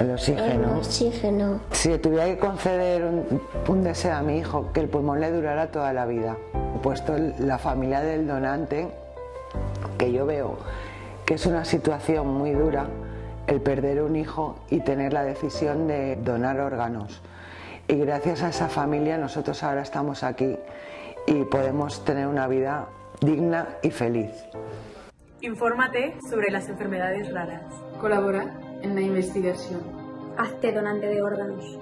el oxígeno. El oxígeno. Si tuviera que conceder un, deseo a mi hijo, que el pulmón le durara toda la vida, puesto la familia del donante, que yo veo que es una situación muy dura, el perder un hijo y tener la decisión de donar órganos. Y gracias a esa familia nosotros ahora estamos aquí y podemos tener una vida digna y feliz. Infórmate sobre las enfermedades raras. Colabora en la investigación. Hazte donante de órganos.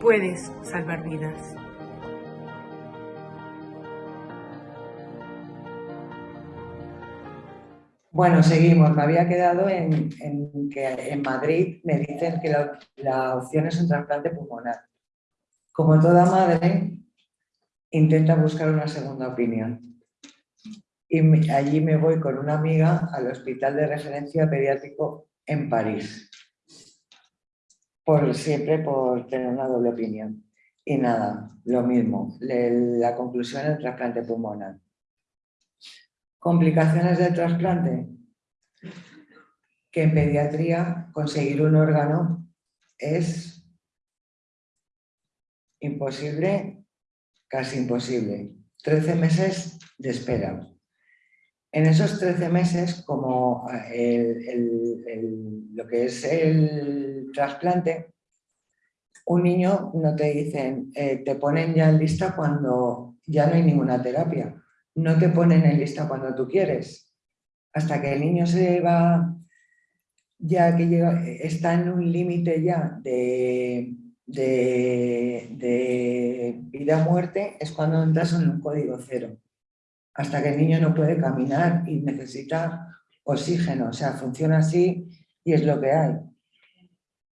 Puedes salvar vidas. Bueno, seguimos. Me había quedado en, que en Madrid me dicen que la, la opción es un trasplante pulmonar. Como toda madre, intenta buscar una segunda opinión y allí me voy con una amiga al hospital de referencia pediátrico en París. Por siempre por tener una doble opinión. Y nada, lo mismo, la conclusión del trasplante pulmonar. ¿Complicaciones del trasplante? Que en pediatría conseguir un órgano es imposible, casi imposible. 13 meses de espera. En esos 13 meses, como eh, lo que es el trasplante, un niño no te dicen, eh, te ponen ya en lista cuando ya no hay ninguna terapia. No te ponen en lista cuando tú quieres. Hasta que el niño se va, ya que llega, está en un límite ya de, de, de vida o muerte es cuando entras en un código cero. Hasta que el niño no puede caminar y necesita oxígeno. O sea, funciona así y es lo que hay.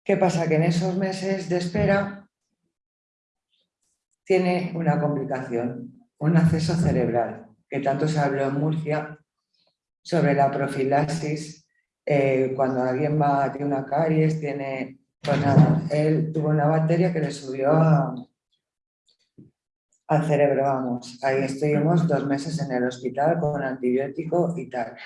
¿Qué pasa? Que en esos meses de espera tiene una complicación, un acceso cerebral, que tanto se habló en Murcia sobre la profilaxis, eh, cuando alguien va, tiene una caries, tiene... Pues nada, él tuvo una bacteria que le subió al cerebro, vamos. Ahí estuvimos dos meses en el hospital con antibiótico y tal.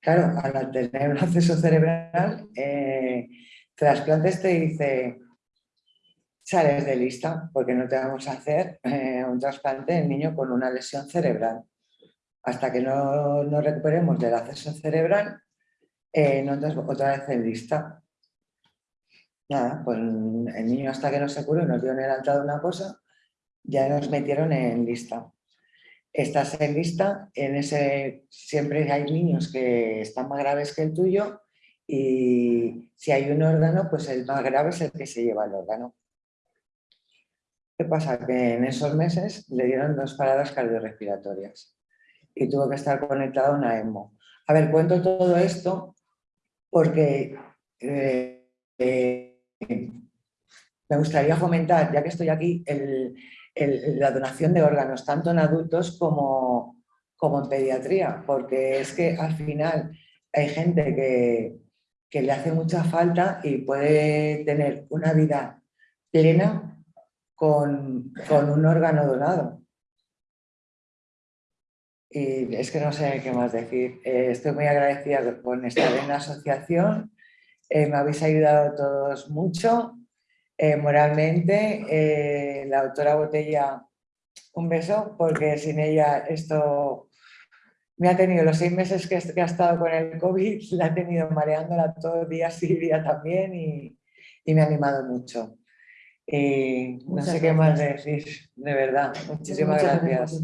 Claro, al tener un acceso cerebral, eh, trasplantes te dice, sales de lista porque no te vamos a hacer eh, un trasplante en niño con una lesión cerebral. Hasta que no, no recuperemos del acceso cerebral, eh, no otra vez en lista. Nada, pues el niño hasta que no se curó nos dio en el una cosa, ya nos metieron en lista. Estás en lista, en ese siempre hay niños que están más graves que el tuyo y si hay un órgano, pues el más grave es el que se lleva el órgano. ¿Qué pasa? Que en esos meses le dieron dos paradas cardiorrespiratorias y tuvo que estar conectado a una EMO. A ver, cuento todo esto porque eh, me gustaría fomentar, ya que estoy aquí, la donación de órganos, tanto en adultos como, como en pediatría, porque es que al final hay gente que, que le hace mucha falta y puede tener una vida plena con, con un órgano donado. Y es que no sé qué más decir. Eh, estoy muy agradecida con estar en la asociación. Eh, me habéis ayudado todos mucho, eh, moralmente. la doctora Botella, un beso, porque sin ella esto me ha tenido los seis meses que, ha estado con el COVID, la ha tenido mareándola todo día, [laughs] Silvia también, y, y me ha animado mucho. no sé qué más decir, de verdad. Muchísimas gracias.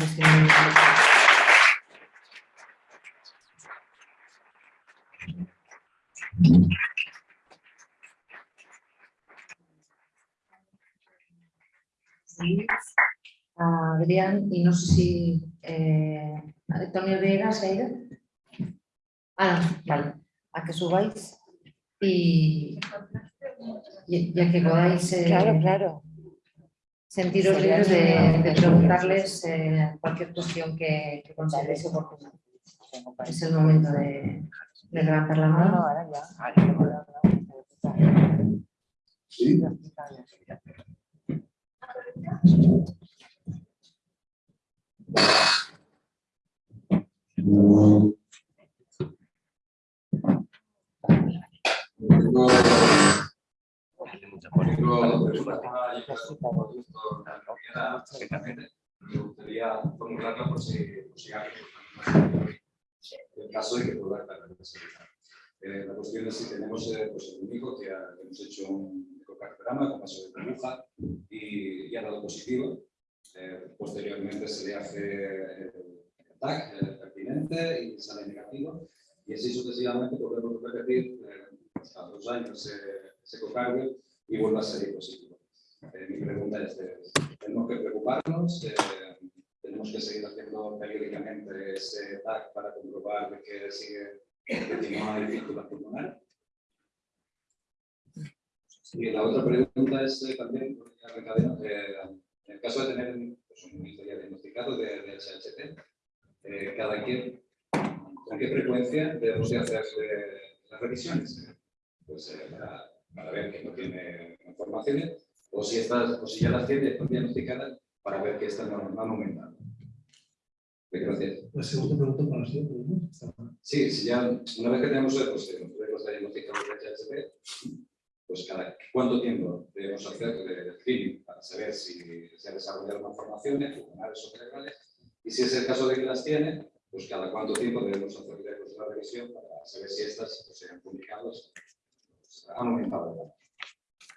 Adrián, y no sé si eh, Antonio Vega se ha ido. Ah, no, vale. A que subáis y, ya que podáis eh, claro, claro. sentiros libres de, preguntarles eh, cualquier cuestión que, que consideréis oportuna. Es el momento de, de levantar la mano. ahora ya. Sí. Me gustaría formularla por si, por si alguien el caso de que pueda aclarar eh, La cuestión es si tenemos eh, pues el único que hemos hecho un ecocardiograma con paso de burbuja y, y, ha dado positivo. Eh, posteriormente se le hace el TAC pertinente y sale negativo. Y así sucesivamente podemos repetir hasta dos años ese ecocardio y vuelve a salir positivo. mi pregunta es, ¿tenemos que preocuparnos? Tenemos que seguir haciendo periódicamente ese TAC para comprobar que sigue no hay fístula pulmonar. Y la otra pregunta es eh, también, eh, en el caso de tener pues, un historia diagnosticado de, de HHT, eh, cada quien, ¿con qué frecuencia debemos de hacer las revisiones? Pues para, para, ver que no tiene informaciones, o si, o si ya las tiene diagnosticadas, para ver que estas no. Gracias. La segunda pregunta para la siguiente, Sí, si ya, una vez que tenemos pues, los diagnósticos de HHP, pues cada cuánto tiempo debemos hacer de screening para saber si se ha desarrollado malformaciones pulmonares o cerebrales y si es el caso de que las tiene, pues cada cuánto tiempo debemos hacer la revisión para saber si estas pues, se han publicado, pues, han aumentado.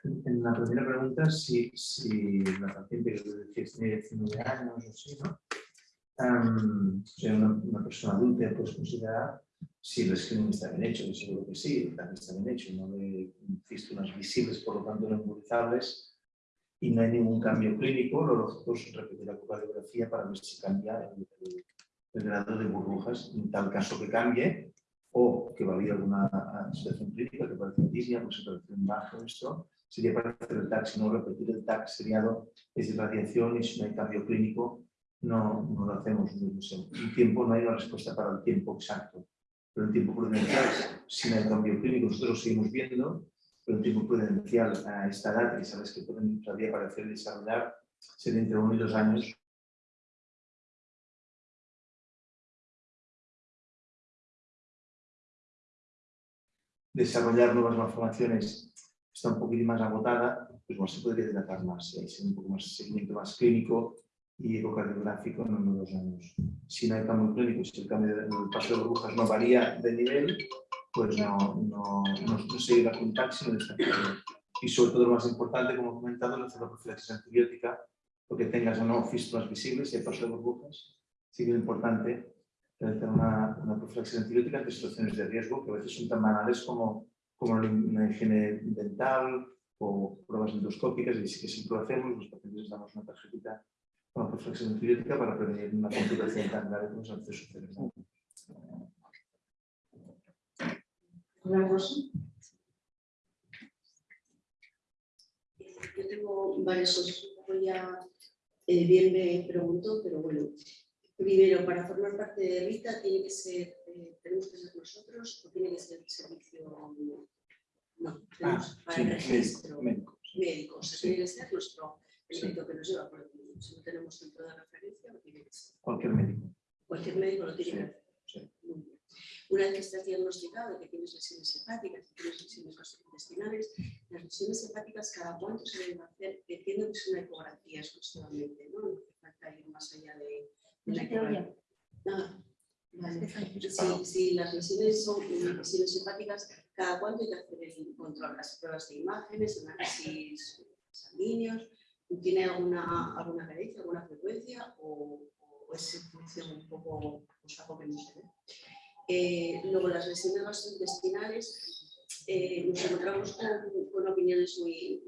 En la primera pregunta, si, si la paciente que tiene 19 años o sí, ¿no? Um, una, una, persona adulta puedes considerar si el screening está bien hecho, que seguro que sí, también está bien hecho, no de fístulas visibles, por lo tanto no embolizables, y no hay ningún cambio clínico, lo lógico es repetir la radiografía para ver si cambia el, el, grado de burbujas, en tal caso que cambie, o que va a haber alguna situación clínica que parece disnea, pues operación bajo esto, sería para hacer el TAC, si no repetir el TAC seriado es irradiación y si no hay cambio clínico no, no lo hacemos. Un tiempo no hay una respuesta para el tiempo exacto, pero el tiempo prudencial, si no hay cambio clínico, nosotros lo seguimos viendo, pero el tiempo prudencial a esta edad, que sabes que pueden todavía aparecer y desarrollar, sería entre uno y dos años. Desarrollar nuevas malformaciones está un poquito más agotada, pues más se podría dilatar más, hay un poco más seguimiento más clínico y ecocardiográfico en uno dos años. Si no hay cambio clínico, si el cambio de, el paso de burbujas no varía de nivel, pues no, no, no, no sigue la contacto, sino Y sobre todo lo más importante, como he comentado, la profilaxis antibiótica, porque tengas o no fístulas visibles y el paso de burbujas, sí que es importante tener una, una profilaxis antibiótica ante situaciones de riesgo que a veces son tan banales como, como una higiene dental o pruebas endoscópicas y sí que siempre lo hacemos, los pacientes les damos una tarjetita con profilaxis antibiótica para prevenir una complicación tan grave como es el acceso cerebral. Hola, Rosa. Yo tengo varias cosas. Ya eh, bien me preguntó, pero bueno. Primero, para formar parte de Rita, ¿tiene que ser, eh, tenemos que ser nosotros o tiene que ser el servicio? No, tenemos ah, para sí, el registro médico. médico. O sea, tiene que ser nuestro el médico que nos lleva, porque si no tenemos centro de referencia, no tiene que ser. Cualquier médico. Cualquier médico lo tiene que hacer. Sí. Muy bien. Una vez que estás diagnosticado que tienes lesiones hepáticas, que tienes lesiones gastrointestinales, las lesiones hepáticas cada cuánto se deben hacer, entiendo que es una ecografía exclusivamente, ¿no? No hace falta ir más allá de, de la ecografía. Vale. Si, si las lesiones son lesiones hepáticas, cada cuánto hay que hacer el control, las pruebas de imágenes, análisis sanguíneos, ¿tiene alguna, alguna carencia, alguna frecuencia o, es función un poco, pues algo que no se ve? Luego, las lesiones gastrointestinales, eh, nos encontramos con, opiniones muy,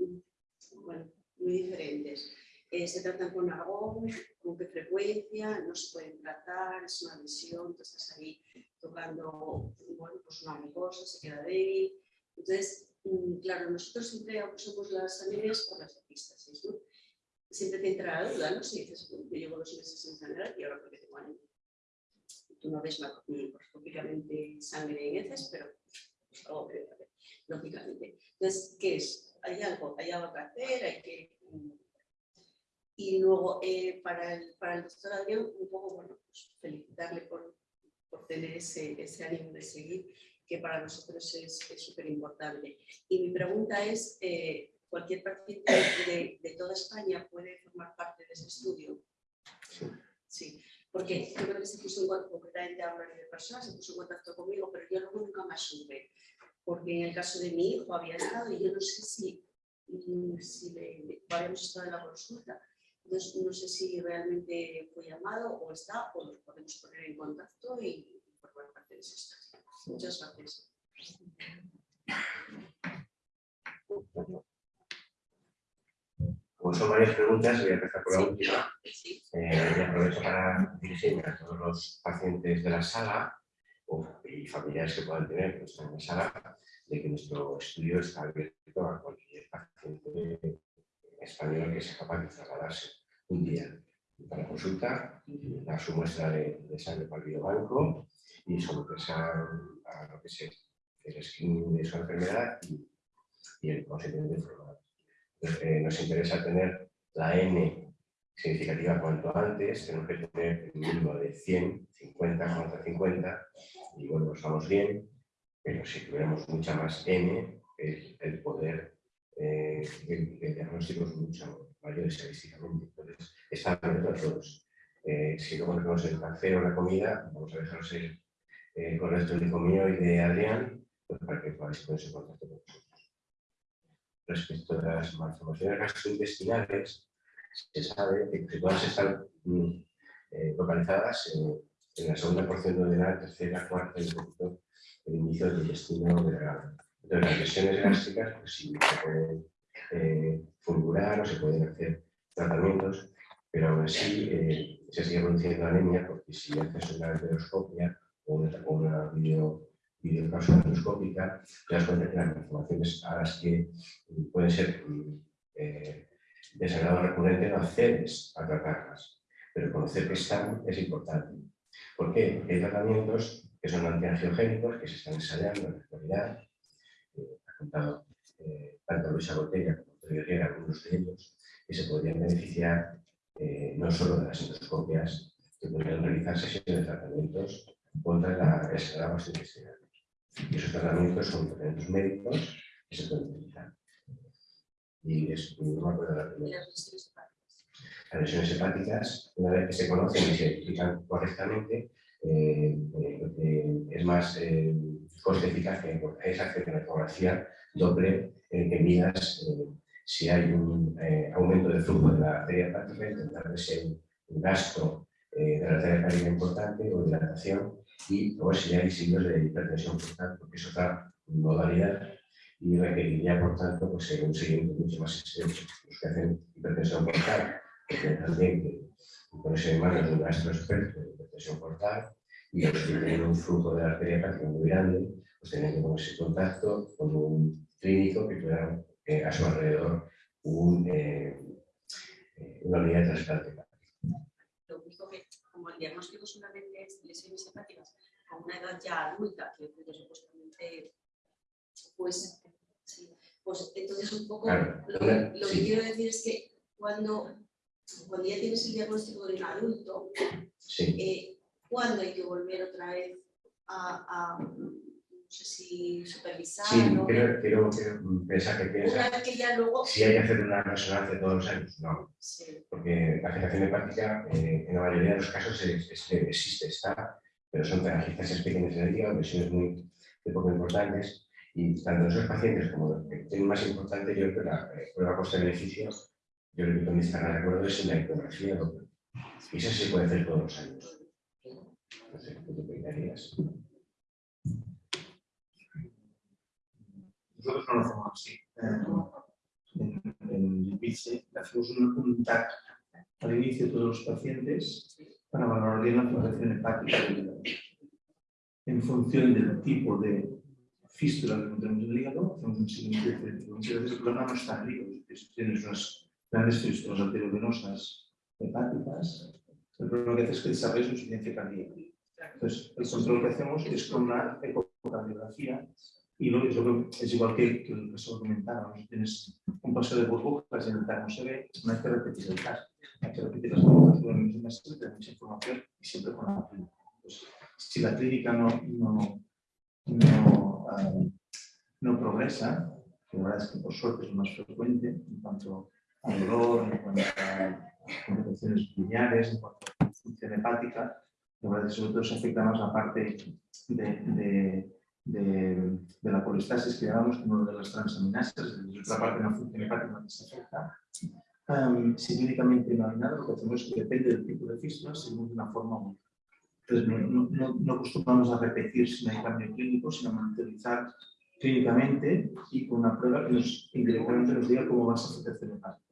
bueno, muy diferentes. Eh, se tratan con argón, con qué frecuencia, no se pueden tratar, es una lesión, tú estás ahí tocando bueno, pues una mucosa, se queda débil. Entonces, mm, claro, nosotros siempre usamos las anemias por las epistasis, ¿no? Siempre te entra la duda, ¿no? Si dices, yo llevo dos meses en sangrar y ahora porque tengo anemia tú no ves macroscópicamente sangre en heces, pero algo que lógicamente. Entonces, ¿qué es? Hay algo, hay algo que hacer, hay que... Mm, y luego, eh, para, el, para el doctor Adrián, un poco, bueno, pues felicitarle por, por tener ese, ese ánimo de seguir, que para nosotros es súper importante. Y mi pregunta es, eh, ¿cualquier paciente de, de, toda España puede formar parte de ese estudio? Sí. sí porque yo creo que se puso en contacto, concretamente a de personas, se puso en contacto conmigo, pero yo luego nunca más supe, porque en el caso de mi hijo había estado y yo no sé si, si le, habíamos estado en la consulta, entonces no sé si realmente fue llamado o está, o nos podemos poner en contacto y formar parte de ese estudio. Muchas gracias. Como son varias preguntas, voy a empezar por la última. Eh, y aprovecho para dirigirme a todos los pacientes de la sala y familiares que puedan tener que están en la sala, de que nuestro estudio está abierto a cualquier paciente español que sea capaz de trasladarse un día para consulta, dar su muestra de, de sangre para el biobanco y someterse a, lo que es el screening de su enfermedad y, y el consentimiento informado. Eh, nos interesa tener la N significativa cuanto antes, tenemos que tener un mínimo de 100, 50, contra 50, y bueno, nos vamos bien, pero si tuviéramos mucha más N, el, el poder eh, el, el, diagnóstico es mucho mayor estadísticamente. Entonces, está abierto a todos. Eh, si luego tenemos el café o la comida, vamos a dejaros el eh, correo electrónico y de Adrián, pues para que podáis ponerse en contacto con nosotros respecto de las malformaciones gastrointestinales, se sabe que todas están mm, eh, localizadas en, en, la segunda porción de la tercera, cuarta y quinto, el inicio del intestino. Entonces, las lesiones gástricas, pues sí, se pueden eh, fulgurar o se pueden hacer tratamientos, pero aún así eh, se sigue produciendo anemia porque si haces una enteroscopia o una, una videocapsula endoscópica, te das cuenta que las malformaciones a las que pueden ser eh, desagrado recurrente no accedes a tratarlas, pero conocer que están es importante. ¿Por qué? Porque hay tratamientos que son antiangiogénicos, que se están ensayando en la actualidad, eh, ha contado eh, tanto Luisa Botella como Antonio Riera, algunos de ellos, que se podrían beneficiar eh, no solo de las endoscopias, que podrían realizar sesiones de tratamientos contra la esclava intestinal. Y esos tratamientos son tratamientos médicos que se pueden utilizar. Y es, no me acuerdo la primera. Las lesiones hepáticas, una vez que se conocen y se explican correctamente, eh, eh, es más eh, coste eficaz que esa ecografía doble en que midas si hay un aumento del flujo de la arteria hepática, intentar ver si hay un gasto de la arteria hepática importante o dilatación y o si hay signos de hipertensión portal, porque es otra modalidad y requeriría, por tanto, pues, un seguimiento mucho más extenso. Los que hacen hipertensión portal, que también que ponerse en manos de un gastro experto de hipertensión portal y los tienen un flujo de arteria hepática muy grande, pues tienen que ponerse en contacto con un clínico que tuviera eh, a su alrededor eh, eh una unidad de trasplante hepático. Lo único que, como el diagnóstico solamente es lesiones hepáticas a una edad ya adulta, que supuestamente, pues, sí, pues entonces un poco lo, lo que quiero decir es que cuando cuando ya tienes el diagnóstico de un adulto, eh, ¿cuándo hay que volver otra vez a, sé si supervisar? Sí, pensar que piensa, que ya luego... si hay que hacer una resonancia todos los años, no. Porque la agitación hepática eh, en la mayoría de los casos existe, está, pero son telangiectasias pequeñas en el hígado, lesiones muy poco importantes, y tanto en esos pacientes como los que tienen más importante, yo creo que la eh, prueba coste-beneficio yo creo que con esta de acuerdo es en la ecografía. Y eso se puede hacer todos los años. No sé, ¿tú te Nosotros no lo hacemos así. En, el PICE hacemos un, un TAC al inicio de todos los pacientes para valorar bien la floración hepática En función del tipo de fístula que tenemos en el hígado, hacemos un seguimiento diferente. Muchas veces el problema no está en el hígado, tienes unas grandes fístulas arteriovenosas hepáticas, el problema que hace es que desarrolla insuficiencia cardíaca. Entonces, el control que hacemos es con una ecocardiografía y lo, es, lo que, es igual que, que caso que comentaba, tienes un paso de burbujas en el no se ve, no hay que repetir el TAC, hay que repetir las burbujas durante un mes, mucha información y siempre con la clínica. Pues, si la clínica no, no, no, uh, no progresa, que la verdad es que por suerte es más frecuente en cuanto al dolor, en cuanto a complicaciones biliares, en cuanto a función hepática, la verdad es que sobre todo se afecta más la parte de, de, de, de la colestasis que llamamos como de las transaminasas, es otra parte de la función hepática que se afecta. Um, si clínicamente no hay nada, lo que hacemos es que depende del tipo de fístula, de una forma única. Entonces, no, no, no, acostumbramos a repetir si no hay cambio clínico, sino a monitorizar clínicamente y con una prueba que nos, indirectamente nos diga cómo va esa afectación hepática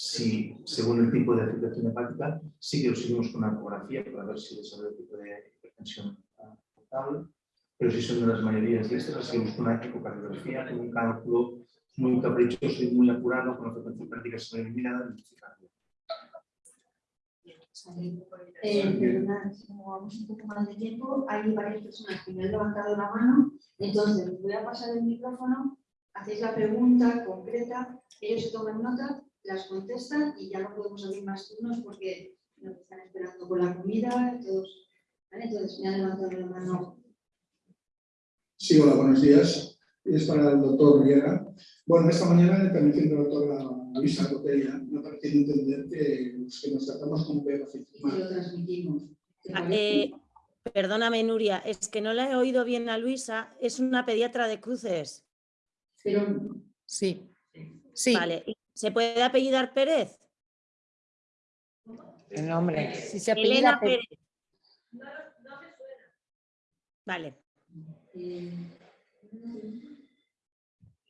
si, según el tipo de afectación hepática, sí que lo seguimos con una ecografía para ver si desarrolla el tipo de hipertensión portable, pero si son de las mayorías de estas, las con una ecocardiografía, con un cálculo muy caprichoso y muy apurado, con la frecuencia hepática se eliminada y eh, como vamos un poco más de tiempo, hay varias personas que me han levantado la mano, entonces voy a pasar el micrófono, hacéis la pregunta concreta, ellos se toman nota las contestan y ya no podemos abrir más turnos porque nos están esperando con la comida, todos. Entonces me han levantado la mano. Sí, hola, buenos días. Es para el doctor Riera. Bueno, esta mañana intervención de la doctora Luisa Cotella me ha parecido entender que, pues, que nos tratamos como pedófilos. Y lo transmitimos. Ah, eh, perdóname, Nuria, es que no la he oído bien a Luisa, es una pediatra de cruces. Pero... Sí. Sí. Vale, ¿Se puede apellidar Pérez? El nombre. Si se apellida Pérez. No, no me suena. Vale.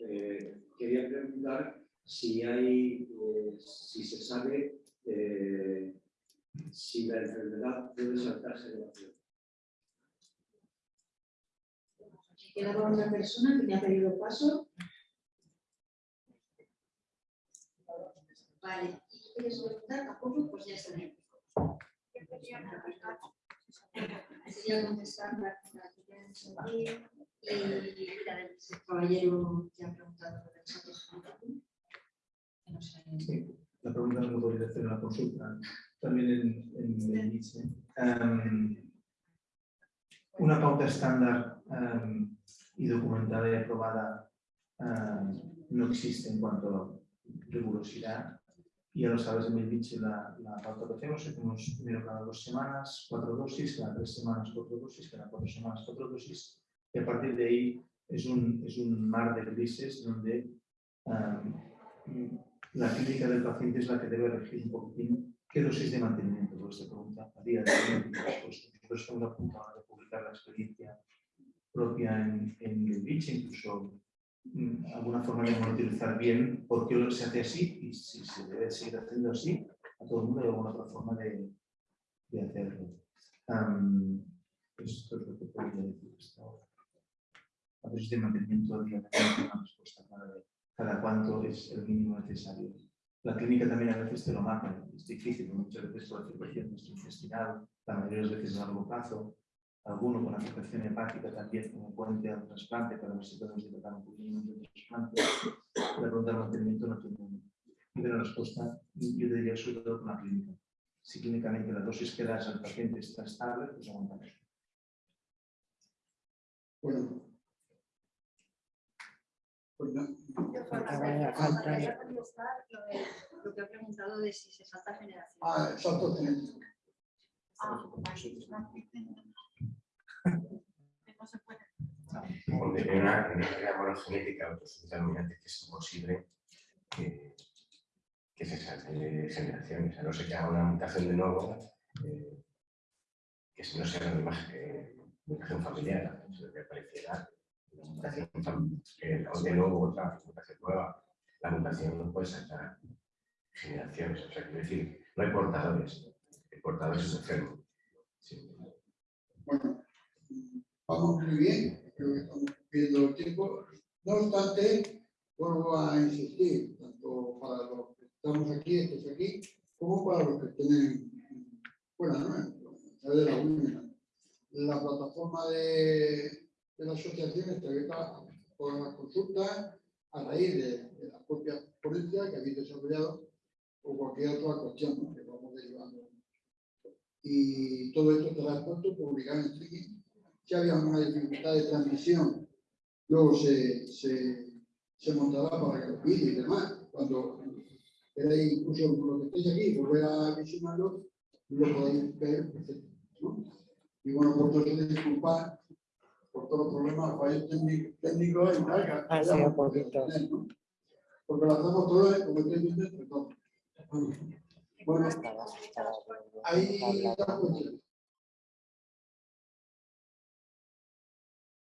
Eh, quería preguntar si hay, eh, si se sabe eh, si la enfermedad puede saltar generación. Quedaba una persona que me ha pedido paso. Vale, ¿y tú quieres preguntar? Tampoco, pues ya está bien. Sería contestar la que y la del caballero que ha preguntado sobre el salto no sé. La pregunta no podría hacer en la consulta, también en, en el ICE. Um, una pauta estándar um, y documentada y aprobada um, no existe en cuanto a rigurosidad. Y lo sabes, en el biche la, la pauta que hacemos, hacemos primero cada dos semanas cuatro dosis, cada tres semanas cuatro dosis, cada cuatro semanas cuatro dosis, y a partir de ahí es un, es un mar de grises donde la clínica del paciente es la que debe elegir un poquitín qué dosis de mantenimiento por esta pregunta a día de hoy. Nosotros estamos a punto de publicar la experiencia propia en, en incluso alguna forma de monitorizar bien por qué se hace así y si se debe seguir haciendo así, a todo el mundo hay alguna otra forma de, de hacerlo. Um, esto es lo que podría decir hasta ahora. La dosis de mantenimiento de una respuesta de cada cuánto es el mínimo necesario. La clínica también a veces te lo marca, es difícil, muchas veces por afectación intestinal, la mayoría de las veces a largo plazo, alguno con afectación hepática también como puente al trasplante para ver si podemos dilatar un poquito de trasplante. La pregunta de mantenimiento no tiene una respuesta, yo diría sobre todo con la clínica. Si clínicamente la dosis que das al paciente está estable, pues aguantamos. Bueno, pues no, lo que ha preguntado de si se salta generación. Ah, salto genético. Donde hay una, una monogenética autosuficientemente que es imposible que, que se salte generaciones, a no ser que haga una mutación de nuevo, eh, que no sea una imagen, mutación familiar, eso que apareciera una mutación eh, de nuevo otra mutación nueva, la mutación no puede saltar generaciones, o sea, quiero decir, no hay portadores, el portador es un enfermo. Sí. Bueno, vamos muy bien, creo que estamos viendo el tiempo. No obstante, vuelvo a insistir, tanto para los que estamos aquí, estos aquí, como para los que tienen fuera, ¿no? de la La plataforma de, de la asociación está abierta por las consultas a raíz de, la propia ponencia que habéis desarrollado o cualquier otra cuestión que vamos derivando. Y todo esto estará pronto publicado en streaming. Si había una dificultad de transmisión, luego se, se, se montará para que los vídeos y demás, cuando queráis incluso lo que estéis aquí, volver a visionarlo, lo podéis ver. ¿no? Y bueno, por todo eso disculpar por todos los problemas, fallos técnicos y tal. Así un poquito. Porque lo hacemos todo, como estoy viendo, entre todos. Bueno, ahí está la cuestión.